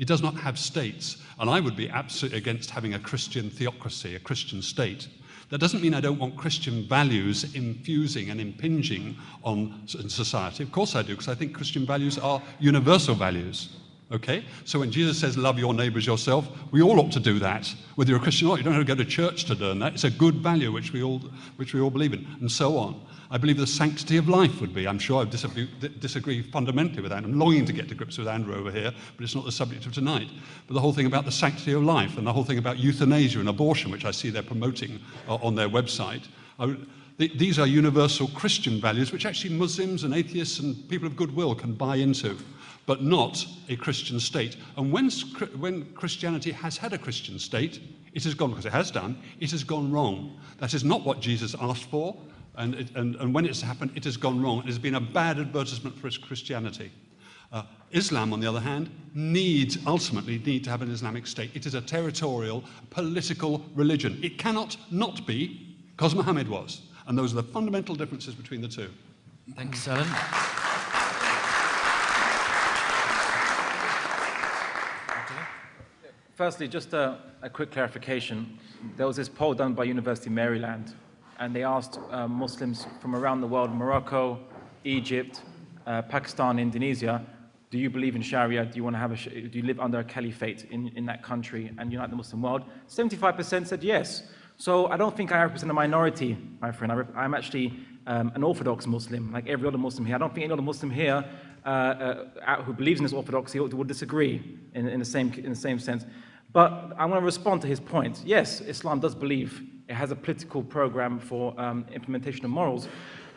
it does not have states. And I would be absolutely against having a Christian theocracy, a Christian state. That doesn't mean I don't want Christian values infusing and impinging on society. Of course I do, because I think Christian values are universal values. Okay? So when Jesus says, love your neighbors yourself, we all ought to do that. Whether you're a Christian or not, you don't have to go to church to learn that. It's a good value which we all, which we all believe in, and so on. I believe the sanctity of life would be. I'm sure I disagree, disagree fundamentally with that. I'm longing to get to grips with Andrew over here, but it's not the subject of tonight. But the whole thing about the sanctity of life and the whole thing about euthanasia and abortion, which I see they're promoting uh, on their website, would, these are universal Christian values which actually Muslims and atheists and people of goodwill can buy into, but not a Christian state. And when, when Christianity has had a Christian state, it has gone, because it has done, it has gone wrong. That is not what Jesus asked for. And, it, and, and, when it's happened, it has gone wrong. It has been a bad advertisement for Christianity. Uh, Islam, on the other hand, needs, ultimately, need to have an Islamic state. It is a territorial, political religion. It cannot not be, because Muhammad was. And those are the fundamental differences between the two. Thanks, Alan. Firstly, just a, a, quick clarification. There was this poll done by University of Maryland and they asked uh, Muslims from around the world, Morocco, Egypt, uh, Pakistan, Indonesia, do you believe in Sharia? Do you want to have a, do you live under a caliphate in, in that country and unite the Muslim world? 75% said yes. So I don't think I represent a minority, my friend. I am actually um, an Orthodox Muslim, like every other Muslim here. I don't think any other Muslim here uh, uh, who believes in this orthodoxy would disagree in, in, the same, in the same sense. But I want to respond to his point. Yes, Islam does believe it has a political program for um, implementation of morals.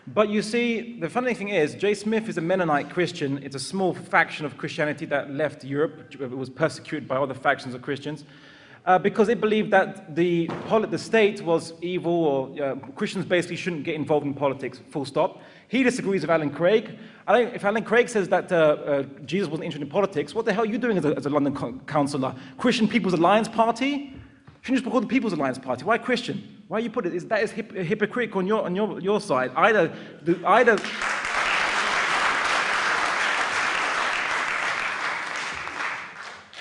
But you see, the funny thing is, Jay Smith is a Mennonite Christian. It's a small faction of Christianity that left Europe. It was persecuted by other factions of Christians. Uh, because they believed that the, the state was evil or uh, Christians basically shouldn't get involved in politics, full stop. He disagrees with Alan Craig. if Alan Craig says that uh, uh, Jesus wasn't interested in politics, what the hell are you doing as a, as a London co councillor? Christian People's Alliance Party? Shouldn't you just call the People's Alliance Party? Why Christian? Why you put it? Is, that is hip, hypocritical on your, on your, your side. Either, either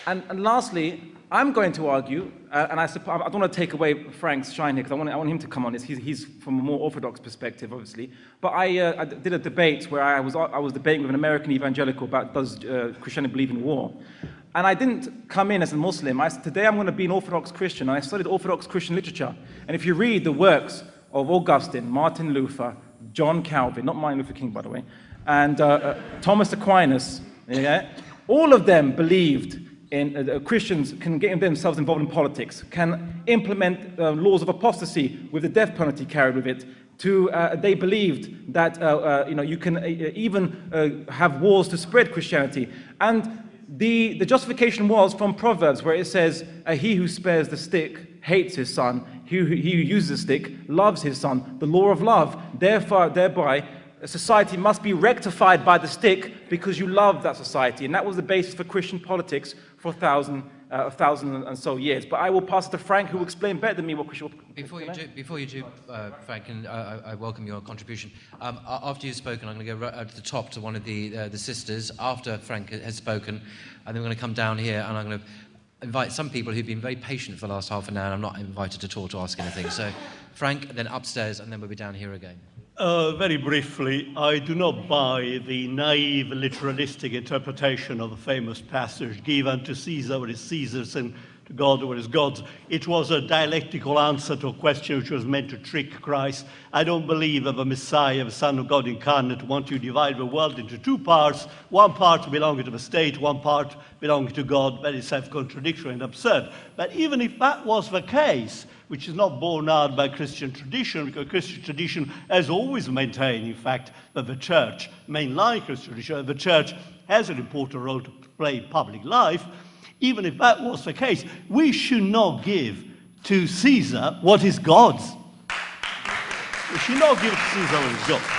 and, and lastly, I'm going to argue, uh, and I, I, don't want to take away Frank's shine here because I want, I want him to come on this. He's, he's, from a more orthodox perspective, obviously. But I, uh, I, did a debate where I was, I was debating with an American evangelical about does uh, Christianity believe in war. And I didn't come in as a Muslim. I, today I'm going to be an Orthodox Christian. I studied Orthodox Christian literature. And if you read the works of Augustine, Martin Luther, John Calvin, not Martin Luther King, by the way, and uh, uh, Thomas Aquinas, yeah, all of them believed in, uh, uh, Christians can get themselves involved in politics, can implement uh, laws of apostasy with the death penalty carried with it. To, uh, they believed that uh, uh, you, know, you can even have wars to spread Christianity. And the, the justification was from Proverbs, where it says, He who spares the stick hates his son, he who, he who uses the stick loves his son. The law of love, therefore, thereby, a society must be rectified by the stick because you love that society. And that was the basis for Christian politics for a thousand, uh, a thousand and so years. But I will pass it to Frank, who will explain better than me what Christian Before you do, before you do uh, Frank, and I, I, welcome your contribution. Um, after you've spoken, I'm going to go right to the top to one of the, uh, the sisters after Frank has spoken. And then we're going to come down here and I'm going to invite some people who've been very patient for the last half an hour and I'm not invited at all to ask anything. So Frank, then upstairs, and then we'll be down here again. Uh, very briefly, I do not buy the naive literalistic interpretation of the famous passage, give unto Caesar what is Caesar's and to God is God's. It was a dialectical answer to a question which was meant to trick Christ. I don't believe of a Messiah, of a Son of God incarnate, want to divide the world into two parts, one part belonging to the state, one part belonging to God, very self-contradictory and absurd. But even if that was the case, which is not borne out by Christian tradition, because Christian tradition has always maintained, in fact, that the church, mainline Christian tradition, the church has an important role to play in public life. Even if that was the case, we should not give to Caesar what is God's. We should not give to Caesar what is God's.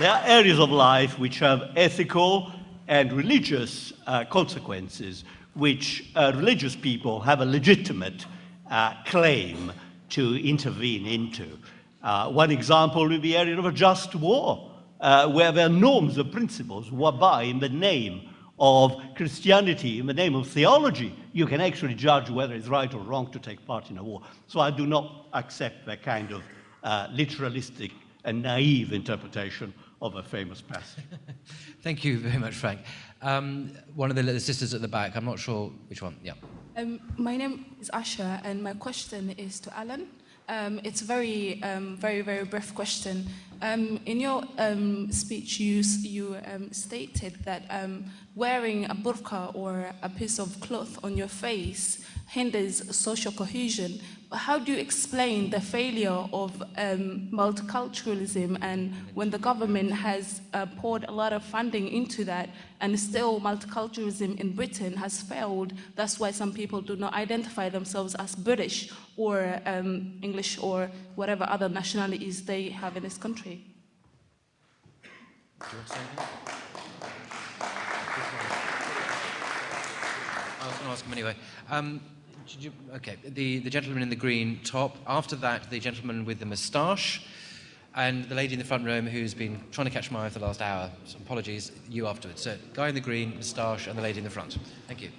There are areas of life which have ethical and religious uh, consequences which uh, religious people have a legitimate uh, claim to intervene into. Uh, one example would be the area of a just war, uh, where there are norms and principles whereby, in the name of Christianity, in the name of theology, you can actually judge whether it's right or wrong to take part in a war. So I do not accept that kind of uh, literalistic and naive interpretation of a famous passage. [LAUGHS] Thank you very much, Frank. Um, one of the, the sisters at the back, I'm not sure which one. Yeah. Um, my name is Asha, and my question is to Alan. Um, it's a very, um, very, very brief question. Um, in your um, speech, you, you um, stated that um, wearing a burqa or a piece of cloth on your face hinders social cohesion. How do you explain the failure of um, multiculturalism and when the government has uh, poured a lot of funding into that and still multiculturalism in Britain has failed? That's why some people do not identify themselves as British or um, English or whatever other nationalities they have in this country. I was going to ask him anyway. Um, you, okay, the, the gentleman in the green top. After that, the gentleman with the moustache. And the lady in the front row who's been trying to catch my eye for the last hour. So apologies, you afterwards. So, guy in the green, moustache, and the lady in the front. Thank you.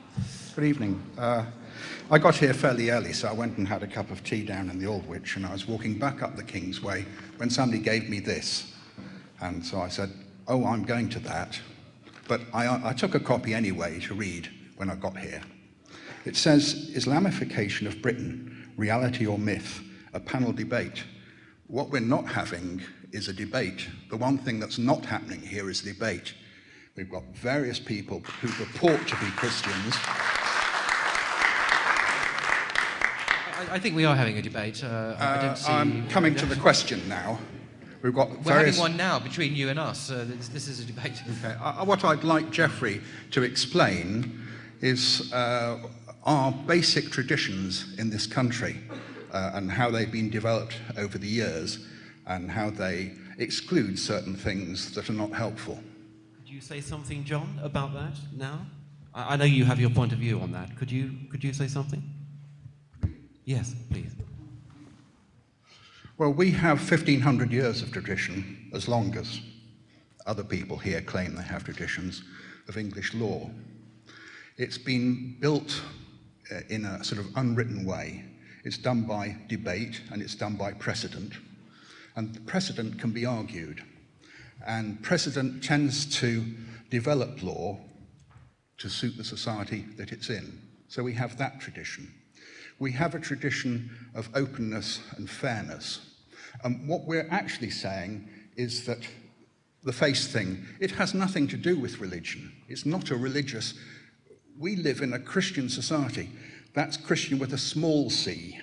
Good evening. Uh, I got here fairly early, so I went and had a cup of tea down in the Aldwych, and I was walking back up the Kingsway when somebody gave me this. And so I said, oh, I'm going to that. But I, I took a copy anyway to read when I got here. It says, Islamification of Britain, reality or myth, a panel debate. What we're not having is a debate. The one thing that's not happening here is debate. We've got various people who purport to be Christians. I, I think we are having a debate. Uh, I Uh, don't see. I'm coming to the question now. We've got We're various... having one now between you and us. Uh, this, this is a debate. Okay. Uh, what I'd like Geoffrey to explain is our basic traditions in this country uh, and how they've been developed over the years and how they exclude certain things that are not helpful. Could you say something, John, about that now? I, I know you have your point of view on that. Could you, could you say something? Yes, please. Well, we have 1,500 years of tradition, as long as other people here claim they have traditions of English law. It's been built Uh, in a sort of unwritten way. It's done by debate and it's done by precedent. And precedent can be argued. And precedent tends to develop law to suit the society that it's in. So we have that tradition. We have a tradition of openness and fairness. And what we're actually saying is that the face thing, it has nothing to do with religion. It's not a religious. We live in a Christian society. That's Christian with a small c.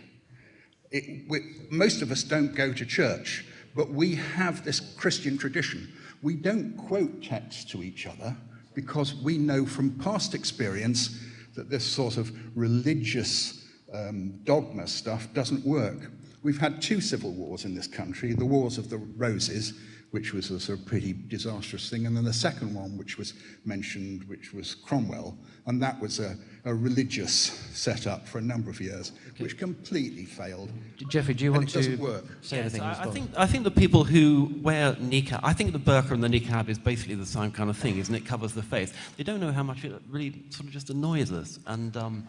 It, we, most of us don't go to church, but we have this Christian tradition. We don't quote texts to each other because we know from past experience that this sort of religious um, dogma stuff doesn't work. We've had two civil wars in this country, the Wars of the Roses, which was a sort of pretty disastrous thing, and then the second one, which was mentioned, which was Cromwell, and that was a, a religious setup for a number of years, okay. which completely failed. Jeffrey, do you want to work? say yes, anything? I. I, think, I think the people who wear niqab, I think the burqa and the niqab is basically the same kind of thing, isn't it? Covers the face. They don't know how much it really sort of just annoys us, and um,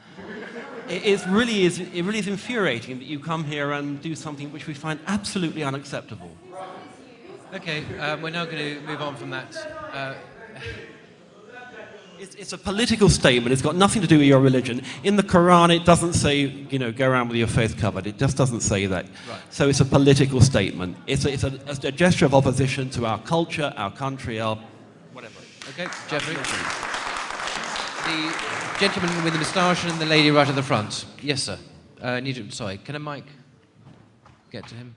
it, it really is. It really is infuriating that you come here and do something which we find absolutely unacceptable. Okay, uh, we're now going to move on from that. Uh, it's, it's, a political statement. It's got nothing to do with your religion. In the Quran, it doesn't say, you know, go around with your face covered. It just doesn't say that. Right. So it's a political statement. It's, a, it's a, a, gesture of opposition to our culture, our country, our whatever. Okay, Jeffrey. The gentleman with the moustache and the lady right at the front. Yes, sir. Uh, need to, sorry, can a mic get to him?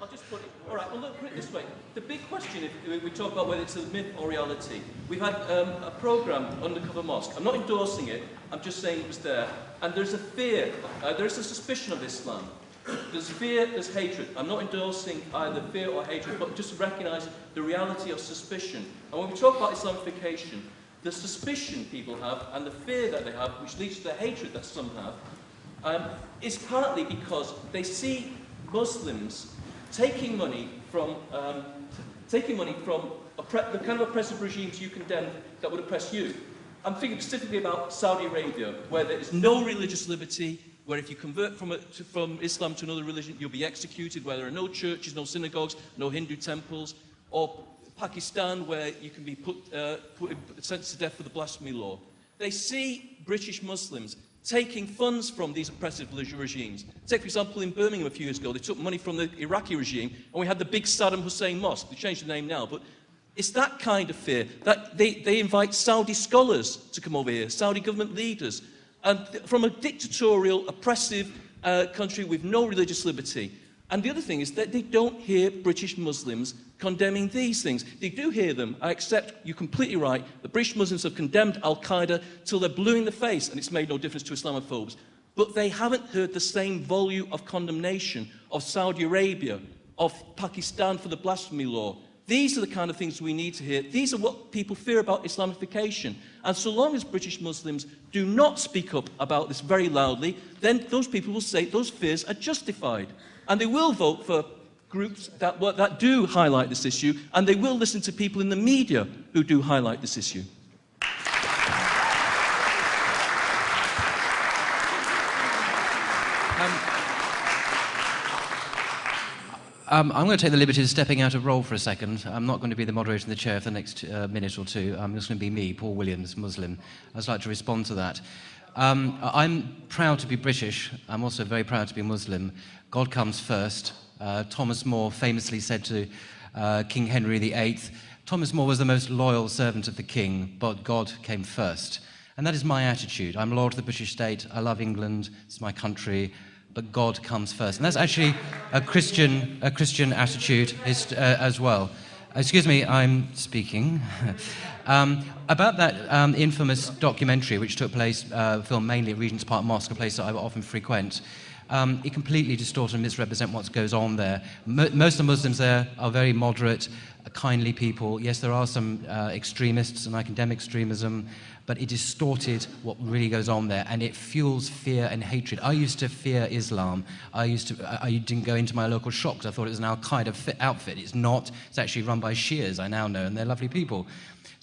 I'll just put it, all right, well, look, put it this way. The big question, if we talk about whether it's a myth or reality, we've had um, a programme, Undercover Mosque. I'm not endorsing it, I'm just saying it was there. And there's a fear, uh, there's a suspicion of Islam. There's fear, there's hatred. I'm not endorsing either fear or hatred, but just recognise the reality of suspicion. And when we talk about Islamification, the suspicion people have and the fear that they have, which leads to the hatred that some have, um, is partly because they see Muslims taking money from um, taking money from the kind of oppressive regimes you condemn that would oppress you. I'm thinking specifically about Saudi Arabia, where there is no religious liberty, where if you convert from, a, to, from Islam to another religion, you'll be executed, where there are no churches, no synagogues, no Hindu temples, or Pakistan, where you can be put, uh, put sentenced to death for the blasphemy law. They see British Muslims taking funds from these oppressive regimes. Take, for example, in Birmingham a few years ago, they took money from the Iraqi regime, and we had the big Saddam Hussein Mosque. They changed the name now, but it's that kind of fear. That they, they invite Saudi scholars to come over here, Saudi government leaders, and from a dictatorial, oppressive uh, country with no religious liberty. And the other thing is that they don't hear British Muslims condemning these things. They do hear them. I accept you're completely right. The British Muslims have condemned Al Qaeda till they're blue in the face, and it's made no difference to Islamophobes. But they haven't heard the same volume of condemnation of Saudi Arabia, of Pakistan for the blasphemy law. These are the kind of things we need to hear. These are what people fear about Islamification. And so long as British Muslims do not speak up about this very loudly, then those people will say those fears are justified and they will vote for groups that, that do highlight this issue, and they will listen to people in the media who do highlight this issue. Um, um I'm going to take the liberty of stepping out of role for a second. I'm not going to be the moderator in the chair for the next uh, minute or two. Um, I'm just going to be me, Paul Williams, Muslim. I'd like to respond to that. Um, I'm proud to be British. I'm also very proud to be Muslim. God comes first. Uh, Thomas More famously said to uh, King Henry VIII, Thomas More was the most loyal servant of the king, but God came first. And that is my attitude. I'm loyal to the British state. I love England. It's my country but God comes first. And that's actually a Christian, a Christian attitude is, uh, as well. Excuse me, I'm speaking. [LAUGHS] um, about that um, infamous documentary, which took place, uh, filmed mainly at Regent's Park Mosque, a place that I often frequent. Um, it completely distorts and misrepresents what goes on there. Mo most of the Muslims there are very moderate, kindly people. Yes, there are some uh, extremists and I condemn extremism, but it distorted what really goes on there and it fuels fear and hatred. I used to fear Islam. I used to, I didn't go into my local shop because I thought it was an Al Qaeda outfit. It's not. It's actually run by Shias, I now know, and they're lovely people.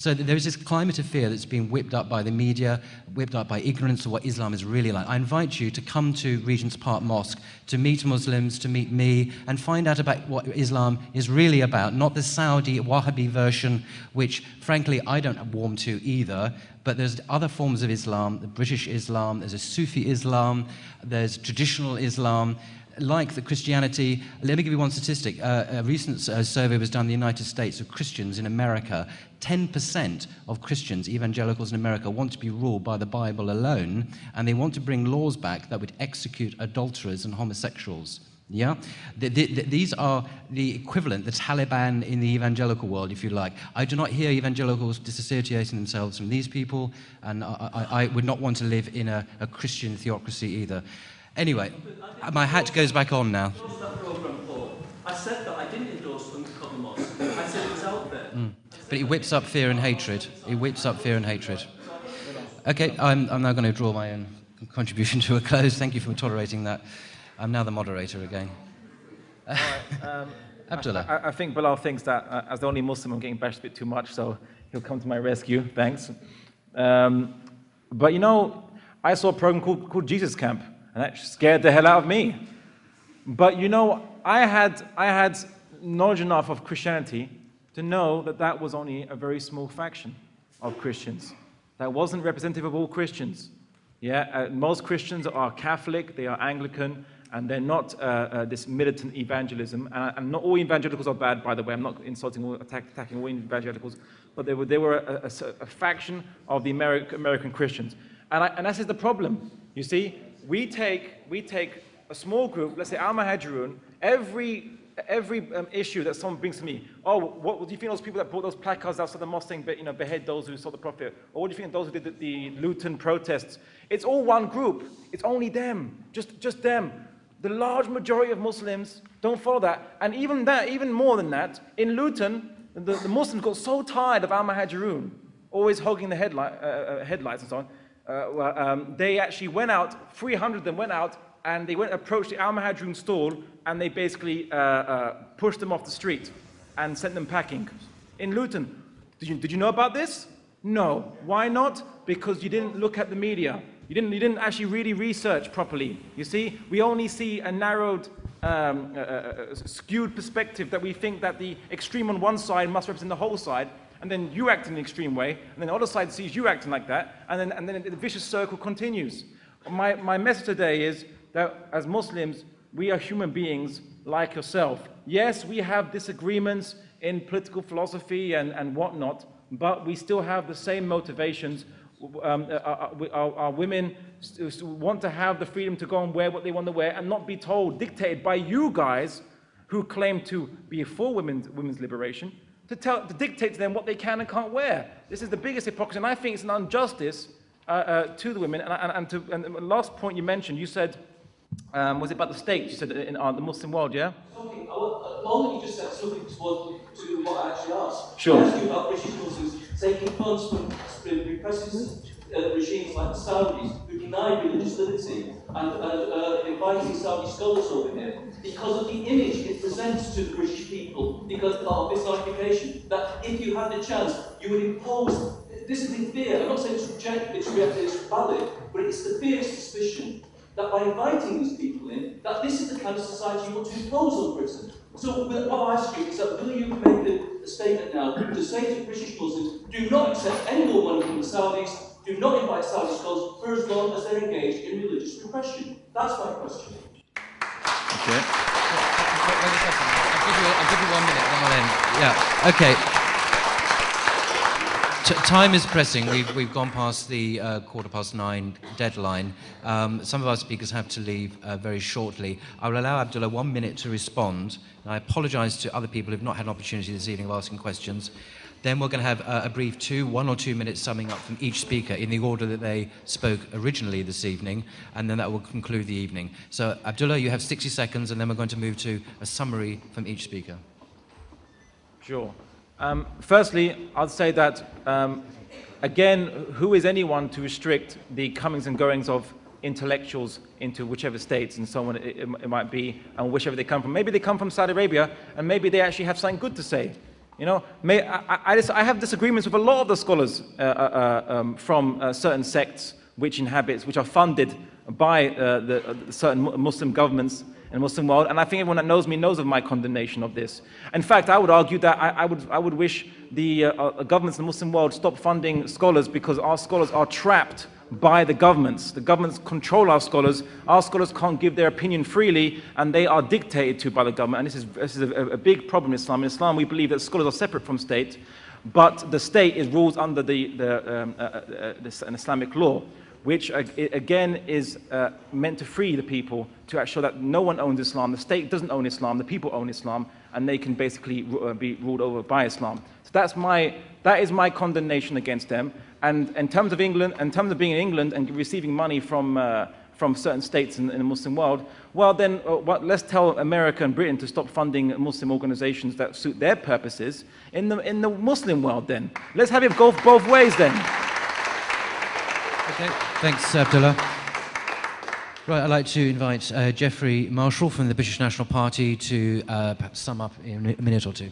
So there is this climate of fear that's being whipped up by the media, whipped up by ignorance of what Islam is really like. I invite you to come to Regent's Park Mosque to meet Muslims, to meet me, and find out about what Islam is really about, not the Saudi Wahhabi version, which frankly I don't warm to either. But there's other forms of Islam, the British Islam, there's a Sufi Islam, there's traditional Islam, like the Christianity, let me give you one statistic. Uh, a recent uh, survey was done in the United States of Christians in America. 10% of Christians, evangelicals in America, want to be ruled by the Bible alone, and they want to bring laws back that would execute adulterers and homosexuals. Yeah? The, the, the, these are the equivalent, the Taliban in the evangelical world, if you like. I do not hear evangelicals disassociating themselves from these people, and I, I, I would not want to live in a, a Christian theocracy either. Anyway, my hat goes back on now. I said that I didn't endorse mosque. I said it was out there. Mm. But it whips up fear and hatred. It whips up fear and hatred. Okay, I'm, I'm now going to draw my own contribution [LAUGHS] to a close. Thank you for tolerating that. I'm now the moderator again. Right, um, [LAUGHS] Abdullah. I, I, think Bilal thinks that uh, as the only Muslim, I'm getting bashed a bit too much, so he'll come to my rescue. Thanks. Um, but you know, I saw a program called, called Jesus Camp and that scared the hell out of me. But you know, I had, I had knowledge enough of Christianity to know that that was only a very small faction of Christians. That wasn't representative of all Christians. Yeah, uh, most Christians are Catholic, they are Anglican, and they're not uh, uh, this militant evangelism. And, and, not all evangelicals are bad, by the way. I'm not insulting or attack, attacking all evangelicals, but they were, they were a, a, a faction of the American, American Christians. And, I, and that's the problem. You see, we take, we take a small group, let's say Al Muhajirun, every, every um, issue that someone brings to me, oh, what, what, do you think those people that brought those placards outside the mosque saying, you know, behead those who saw the Prophet? Or what do you think those who did the, the Luton protests? It's all one group. It's only them, just, just them. The large majority of Muslims don't follow that. And even that, even more than that, in Luton, the, the Muslims got so tired of Al Muhajirun, always hogging the headlight, uh, uh, headlights and so on, uh, um, they actually went out, 300 of them went out, and they went approached the Al Muhajirun stall, and they basically uh, uh, pushed them off the street and sent them packing. In Luton, did you, did you know about this? No. Why not? Because you didn't look at the media. You didn't, you didn't actually really research properly. You see, we only see a narrowed, um, uh, uh, skewed perspective that we think that the extreme on one side must represent the whole side, and then you act in an extreme way, and then the other side sees you acting like that, and then, and then the vicious circle continues. My, my message today is that as Muslims, we are human beings like yourself. Yes, we have disagreements in political philosophy and, and whatnot, but we still have the same motivations. Um, our, our, our, women want to have the freedom to go and wear what they want to wear and not be told, dictated by you guys who claim to be for women's, women's liberation, to, tell, to dictate to them what they can and can't wear. This is the biggest hypocrisy, and I think it's an injustice uh, uh, to the women. And, and, and, to, and, the last point you mentioned, you said, um, was it about the states? You said in uh, the Muslim world, yeah? Okay, all that you just said is looking towards to what I actually asked. Sure. I asked you about British Muslims taking funds from repressive uh, regimes like the Saudis who deny religious liberty and uh, inviting Saudi scholars over here because of the image it presents to the British people because of Islamification. That if you had the chance, you would impose. This is the fear. I'm not saying it's rejected, it's, it's valid, but it's the fear, suspicion that by inviting these people in, that this is the kind of society you want to impose on Britain. So what I ask you is that will you make a, a statement now to say to British Muslims, do not accept any more money from the Saudis, do not invite Saudi scholars for as long as they're engaged in religious repression? That's my question. Okay. Wait a second. I'll give you, I'll give you one minute, then I'll end. Yeah. Okay. Time is pressing. We've, we've gone past the uh, quarter past nine deadline. Um, some of our speakers have to leave uh, very shortly. I will allow Abdullah one minute to respond. And I apologize to other people who've not had an opportunity this evening of asking questions. Then we're going to have uh, a brief two, one or two minutes summing up from each speaker in the order that they spoke originally this evening, and then that will conclude the evening. So, Abdullah, you have 60 seconds, and then we're going to move to a summary from each speaker. Sure. Um, firstly, I'd say that, um, again, who is anyone to restrict the comings and goings of intellectuals into whichever states and so on it, it, might be, and whichever they come from. Maybe they come from Saudi Arabia, and maybe they actually have something good to say. You know, may, I, I, I, have disagreements with a lot of the scholars uh, uh, uh um, from uh, certain sects which inhabit, which are funded by uh, the, uh, certain Muslim governments in Muslim world, and I think everyone that knows me knows of my condemnation of this. In fact, I would argue that I, I would, I would wish the uh, uh, governments in the Muslim world stop funding scholars because our scholars are trapped by the governments. The governments control our scholars. Our scholars can't give their opinion freely, and they are dictated to by the government. And this is, this is a, a big problem in Islam. In Islam, we believe that scholars are separate from state, but the state is rules under the, the, um, uh, uh, uh this, an Islamic law which again is uh, meant to free the people to show that no one owns Islam, the state doesn't own Islam, the people own Islam, and they can basically uh, be ruled over by Islam. So that's my, that is my condemnation against them. And in terms of England, in terms of being in England and receiving money from, uh, from certain states in, in, the Muslim world, well then uh, what, let's tell America and Britain to stop funding Muslim organizations that suit their purposes in the, in the Muslim world then. Let's have it go both ways then. Okay, thanks, Abdullah. Right, I'd like to invite uh, Geoffrey Marshall from the British National Party to uh, perhaps sum up in a minute or two.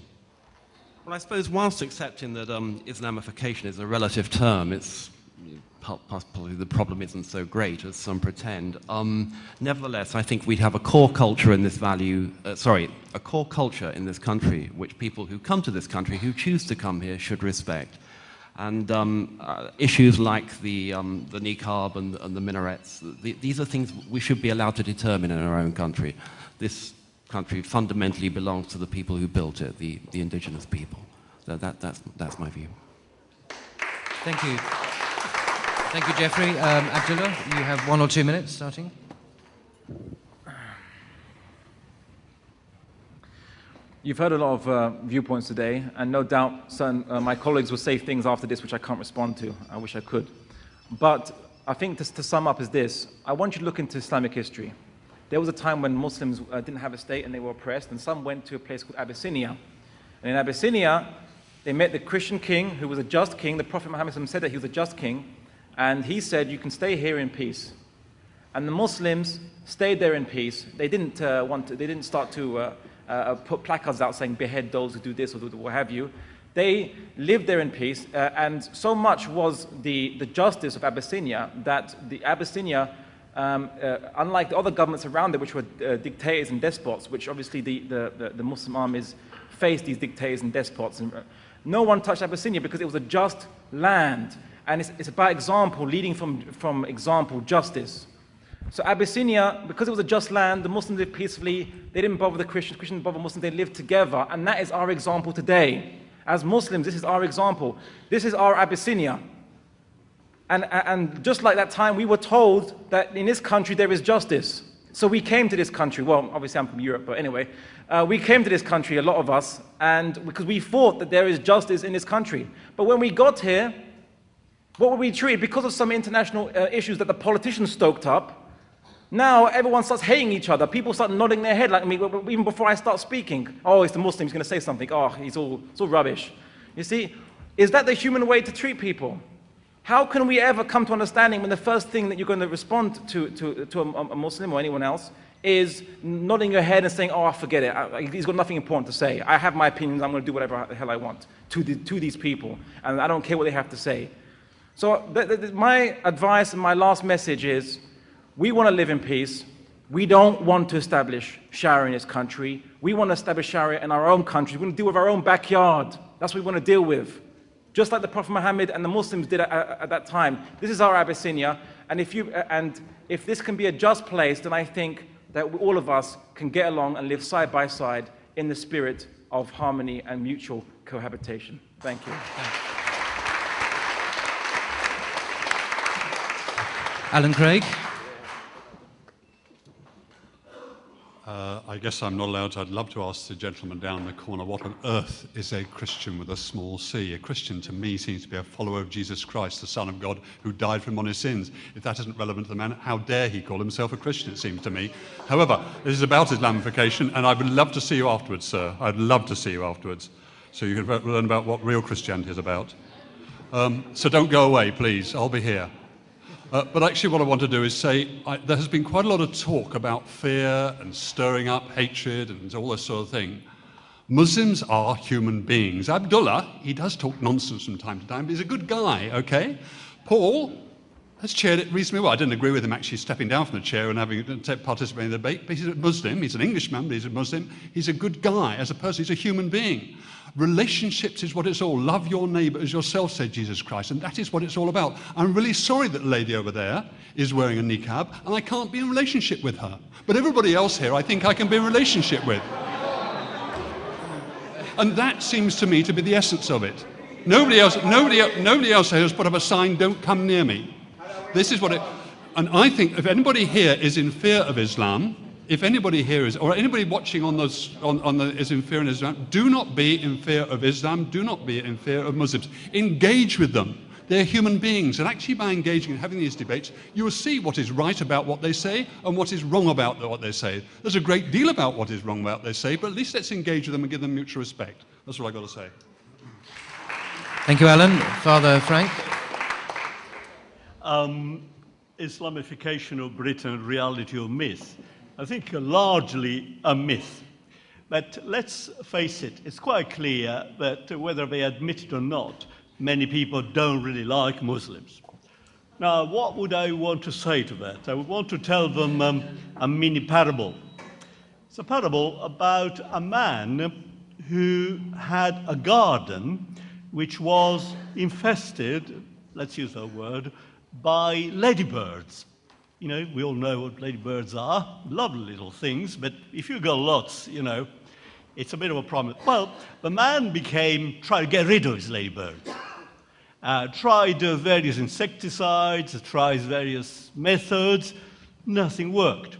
Well, I suppose whilst accepting that um, Islamification is a relative term, it's possibly the problem isn't so great as some pretend. Um, nevertheless, I think we have a core culture in this value, uh, sorry, a core culture in this country which people who come to this country, who choose to come here, should respect. And um, uh, issues like the, um, the niqab and, and the minarets, the, these are things we should be allowed to determine in our own country. This country fundamentally belongs to the people who built it, the, the indigenous people. So that, that's, that's my view. Thank you. Thank you, Jeffrey. Um, Abdullah, you have one or two minutes starting. You've heard a lot of uh, viewpoints today, and no doubt certain, uh, my colleagues will say things after this which I can't respond to. I wish I could. But I think to, to sum up is this I want you to look into Islamic history. There was a time when Muslims uh, didn't have a state and they were oppressed, and some went to a place called Abyssinia. And in Abyssinia, they met the Christian king, who was a just king. The Prophet Muhammad said that he was a just king, and he said, You can stay here in peace. And the Muslims stayed there in peace. They didn't, uh, want to, they didn't start to uh, uh, uh, put placards out saying behead those who do this or do what have you. They lived there in peace, uh, and so much was the, the justice of Abyssinia that the Abyssinia, um, uh, unlike the other governments around it, which were uh, dictators and despots, which obviously the, the, the, Muslim armies faced these dictators and despots, and, uh, no one touched Abyssinia because it was a just land. And it's, it's about example, leading from, from example, justice. So Abyssinia, because it was a just land, the Muslims lived peacefully. They didn't bother the Christians, Christians didn't bother Muslims. They lived together. And that is our example today. As Muslims, this is our example. This is our Abyssinia. And, and just like that time, we were told that in this country there is justice. So we came to this country. Well, obviously I'm from Europe, but anyway. Uh, we came to this country, a lot of us, and because we thought that there is justice in this country. But when we got here, what were we treated? Because of some international uh, issues that the politicians stoked up, now everyone starts hating each other. People start nodding their head like me even before I start speaking. Oh, it's the Muslim, he's going to say something. Oh, he's all, it's all rubbish. You see, is that the human way to treat people? How can we ever come to understanding when the first thing that you're going to respond to, to, to a, a Muslim or anyone else is nodding your head and saying, oh, forget it. I, he's got nothing important to say. I have my opinions. I'm going to do whatever the hell I want to, the, to these people. And I don't care what they have to say. So my advice and my last message is, We want to live in peace. We don't want to establish Sharia in this country. We want to establish Sharia in our own country. We want to deal with our own backyard. That's what we want to deal with. Just like the Prophet Muhammad and the Muslims did at, at, at that time. This is our Abyssinia. And if, you, and if this can be a just place, then I think that all of us can get along and live side by side in the spirit of harmony and mutual cohabitation. Thank you. Alan Craig. Uh, I guess I'm not allowed to. I'd love to ask the gentleman down the corner what on earth is a Christian with a small c? A Christian to me seems to be a follower of Jesus Christ, the Son of God, who died for him on his sins. If that isn't relevant to the man, how dare he call himself a Christian, it seems to me. However, this is about Islamification, and I would love to see you afterwards, sir. I'd love to see you afterwards so you can learn about what real Christianity is about. Um, so don't go away, please. I'll be here. Uh, but actually, what I want to do is say I, there has been quite a lot of talk about fear and stirring up hatred and all this sort of thing. Muslims are human beings. Abdullah, he does talk nonsense from time to time, but he's a good guy, okay? Paul has chaired it reasonably well. I didn't agree with him actually stepping down from the chair and having participated in the debate, but he's a Muslim. He's an Englishman, but he's a Muslim. He's a good guy as a person. He's a human being. Relationships is what it's all. Love your neighbor as yourself, said Jesus Christ. And that is what it's all about. I'm really sorry that the lady over there is wearing a niqab and I can't be in relationship with her. But everybody else here, I think I can be in relationship with. And that seems to me to be the essence of it. Nobody else, nobody, nobody else has put up a sign, don't come near me. This is what it, and I think if anybody here is in fear of Islam, if anybody here is, or anybody watching on, those, on, on the, is in fear of Islam, do not be in fear of Islam, do not be in fear of Muslims. Engage with them. They're human beings, and actually by engaging and having these debates, you will see what is right about what they say and what is wrong about what they say. There's a great deal about what is wrong about what they say, but at least let's engage with them and give them mutual respect. That's what I've got to say. Thank you, Alan. Father Frank. Um, Islamification of Britain, reality or myth? I think largely a myth. But let's face it, it's quite clear that whether they admit it or not, many people don't really like Muslims. Now, what would I want to say to that? I would want to tell them um, a mini parable. It's a parable about a man who had a garden which was infested, let's use that word, by ladybirds. You know, we all know what ladybirds are. Lovely little things, but if you've got lots, you know, it's a bit of a problem. Well, the man became, tried to get rid of his ladybirds. Uh, tried uh, various insecticides, tried various methods. Nothing worked.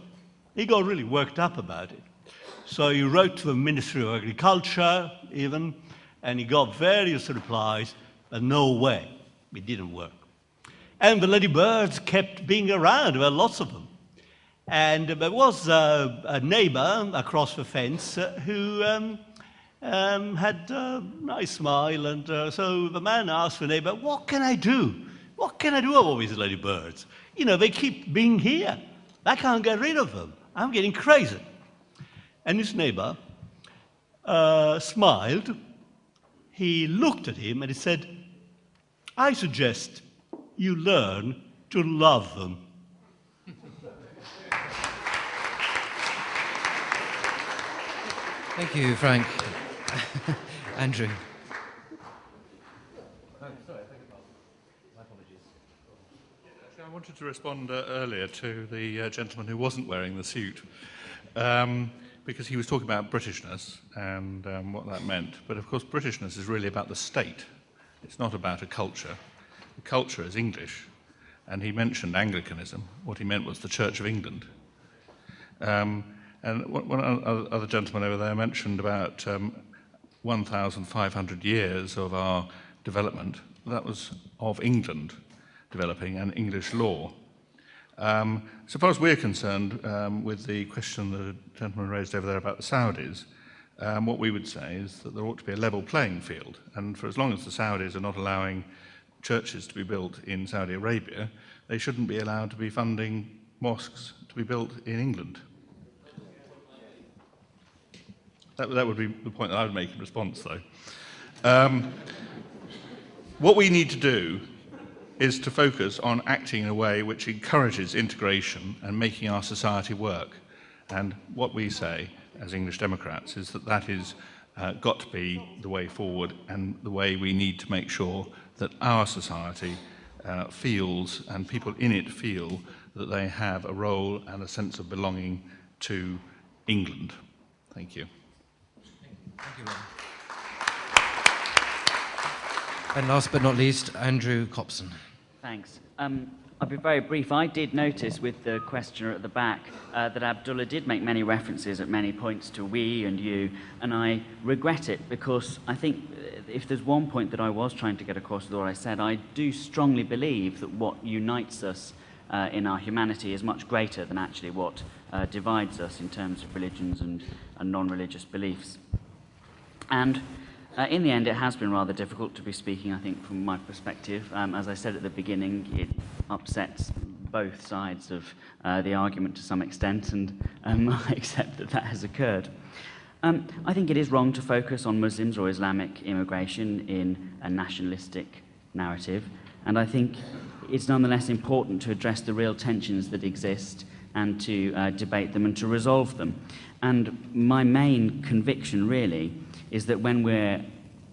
He got really worked up about it. So he wrote to the Ministry of Agriculture, even, and he got various replies, but no way. It didn't work. And the ladybirds kept being around. There were lots of them. And there was a, a neighbor across the fence uh, who um, um, had a nice smile. And uh, so the man asked the neighbor, What can I do? What can I do about these ladybirds? You know, they keep being here. I can't get rid of them. I'm getting crazy. And his neighbor uh, smiled. He looked at him and he said, I suggest you learn to love them. Thank you, Frank. [LAUGHS] Andrew. My apologies. I wanted to respond uh, earlier to the uh, gentleman who wasn't wearing the suit, um, because he was talking about Britishness and um, what that meant. But of course, Britishness is really about the state. It's not about a culture. Culture is English. And he mentioned Anglicanism. What he meant was the Church of England. Um, and one other gentleman over there mentioned about um, 1,500 years of our development. That was of England developing and English law. Um, so far as we're concerned, um, with the question the gentleman raised over there about the Saudis, um, what we would say is that there ought to be a level playing field. And for as long as the Saudis are not allowing churches to be built in Saudi Arabia, they shouldn't be allowed to be funding mosques to be built in England. That, that would be the point that I would make in response, though. Um, what we need to do is to focus on acting in a way which encourages integration and making our society work. And what we say as English Democrats is that that is uh, got to be the way forward and the way we need to make sure that our society uh, feels and people in it feel that they have a role and a sense of belonging to England. Thank you. Thank you, Rob. And last but not least, Andrew Copson. Thanks. Um, I'll be very brief. I did notice with the questioner at the back uh, that Abdullah did make many references at many points to we and you, and I regret it because I think uh, if there's one point that I was trying to get across with what I said, I do strongly believe that what unites us uh, in our humanity is much greater than actually what uh, divides us in terms of religions and, and non-religious beliefs. And uh, in the end, it has been rather difficult to be speaking, I think, from my perspective. Um, as I said at the beginning, it upsets both sides of uh, the argument to some extent, and um, [LAUGHS] I accept that that has occurred. Um, I think it is wrong to focus on Muslims or Islamic immigration in a nationalistic narrative, and I think it's nonetheless important to address the real tensions that exist and to uh, debate them and to resolve them. And my main conviction, really, is that when we're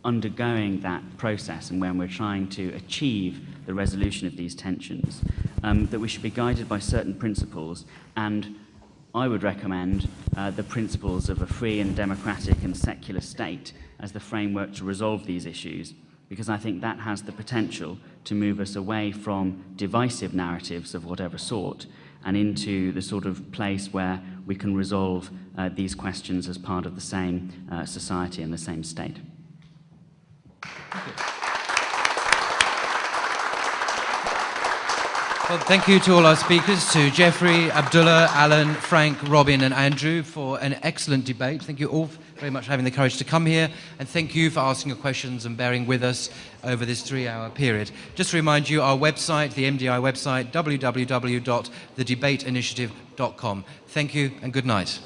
undergoing that process and when we're trying to achieve the resolution of these tensions, um, that we should be guided by certain principles and I would recommend uh, the principles of a free and democratic and secular state as the framework to resolve these issues because I think that has the potential to move us away from divisive narratives of whatever sort and into the sort of place where we can resolve uh, these questions as part of the same uh, society and the same state. Well, thank you to all our speakers, to Jeffrey, Abdullah, Alan, Frank, Robin, and Andrew for an excellent debate. Thank you all very much for having the courage to come here, and thank you for asking your questions and bearing with us over this three-hour period. Just to remind you, our website, the MDI website, www.thedebateinitiative.com. Thank you and good night.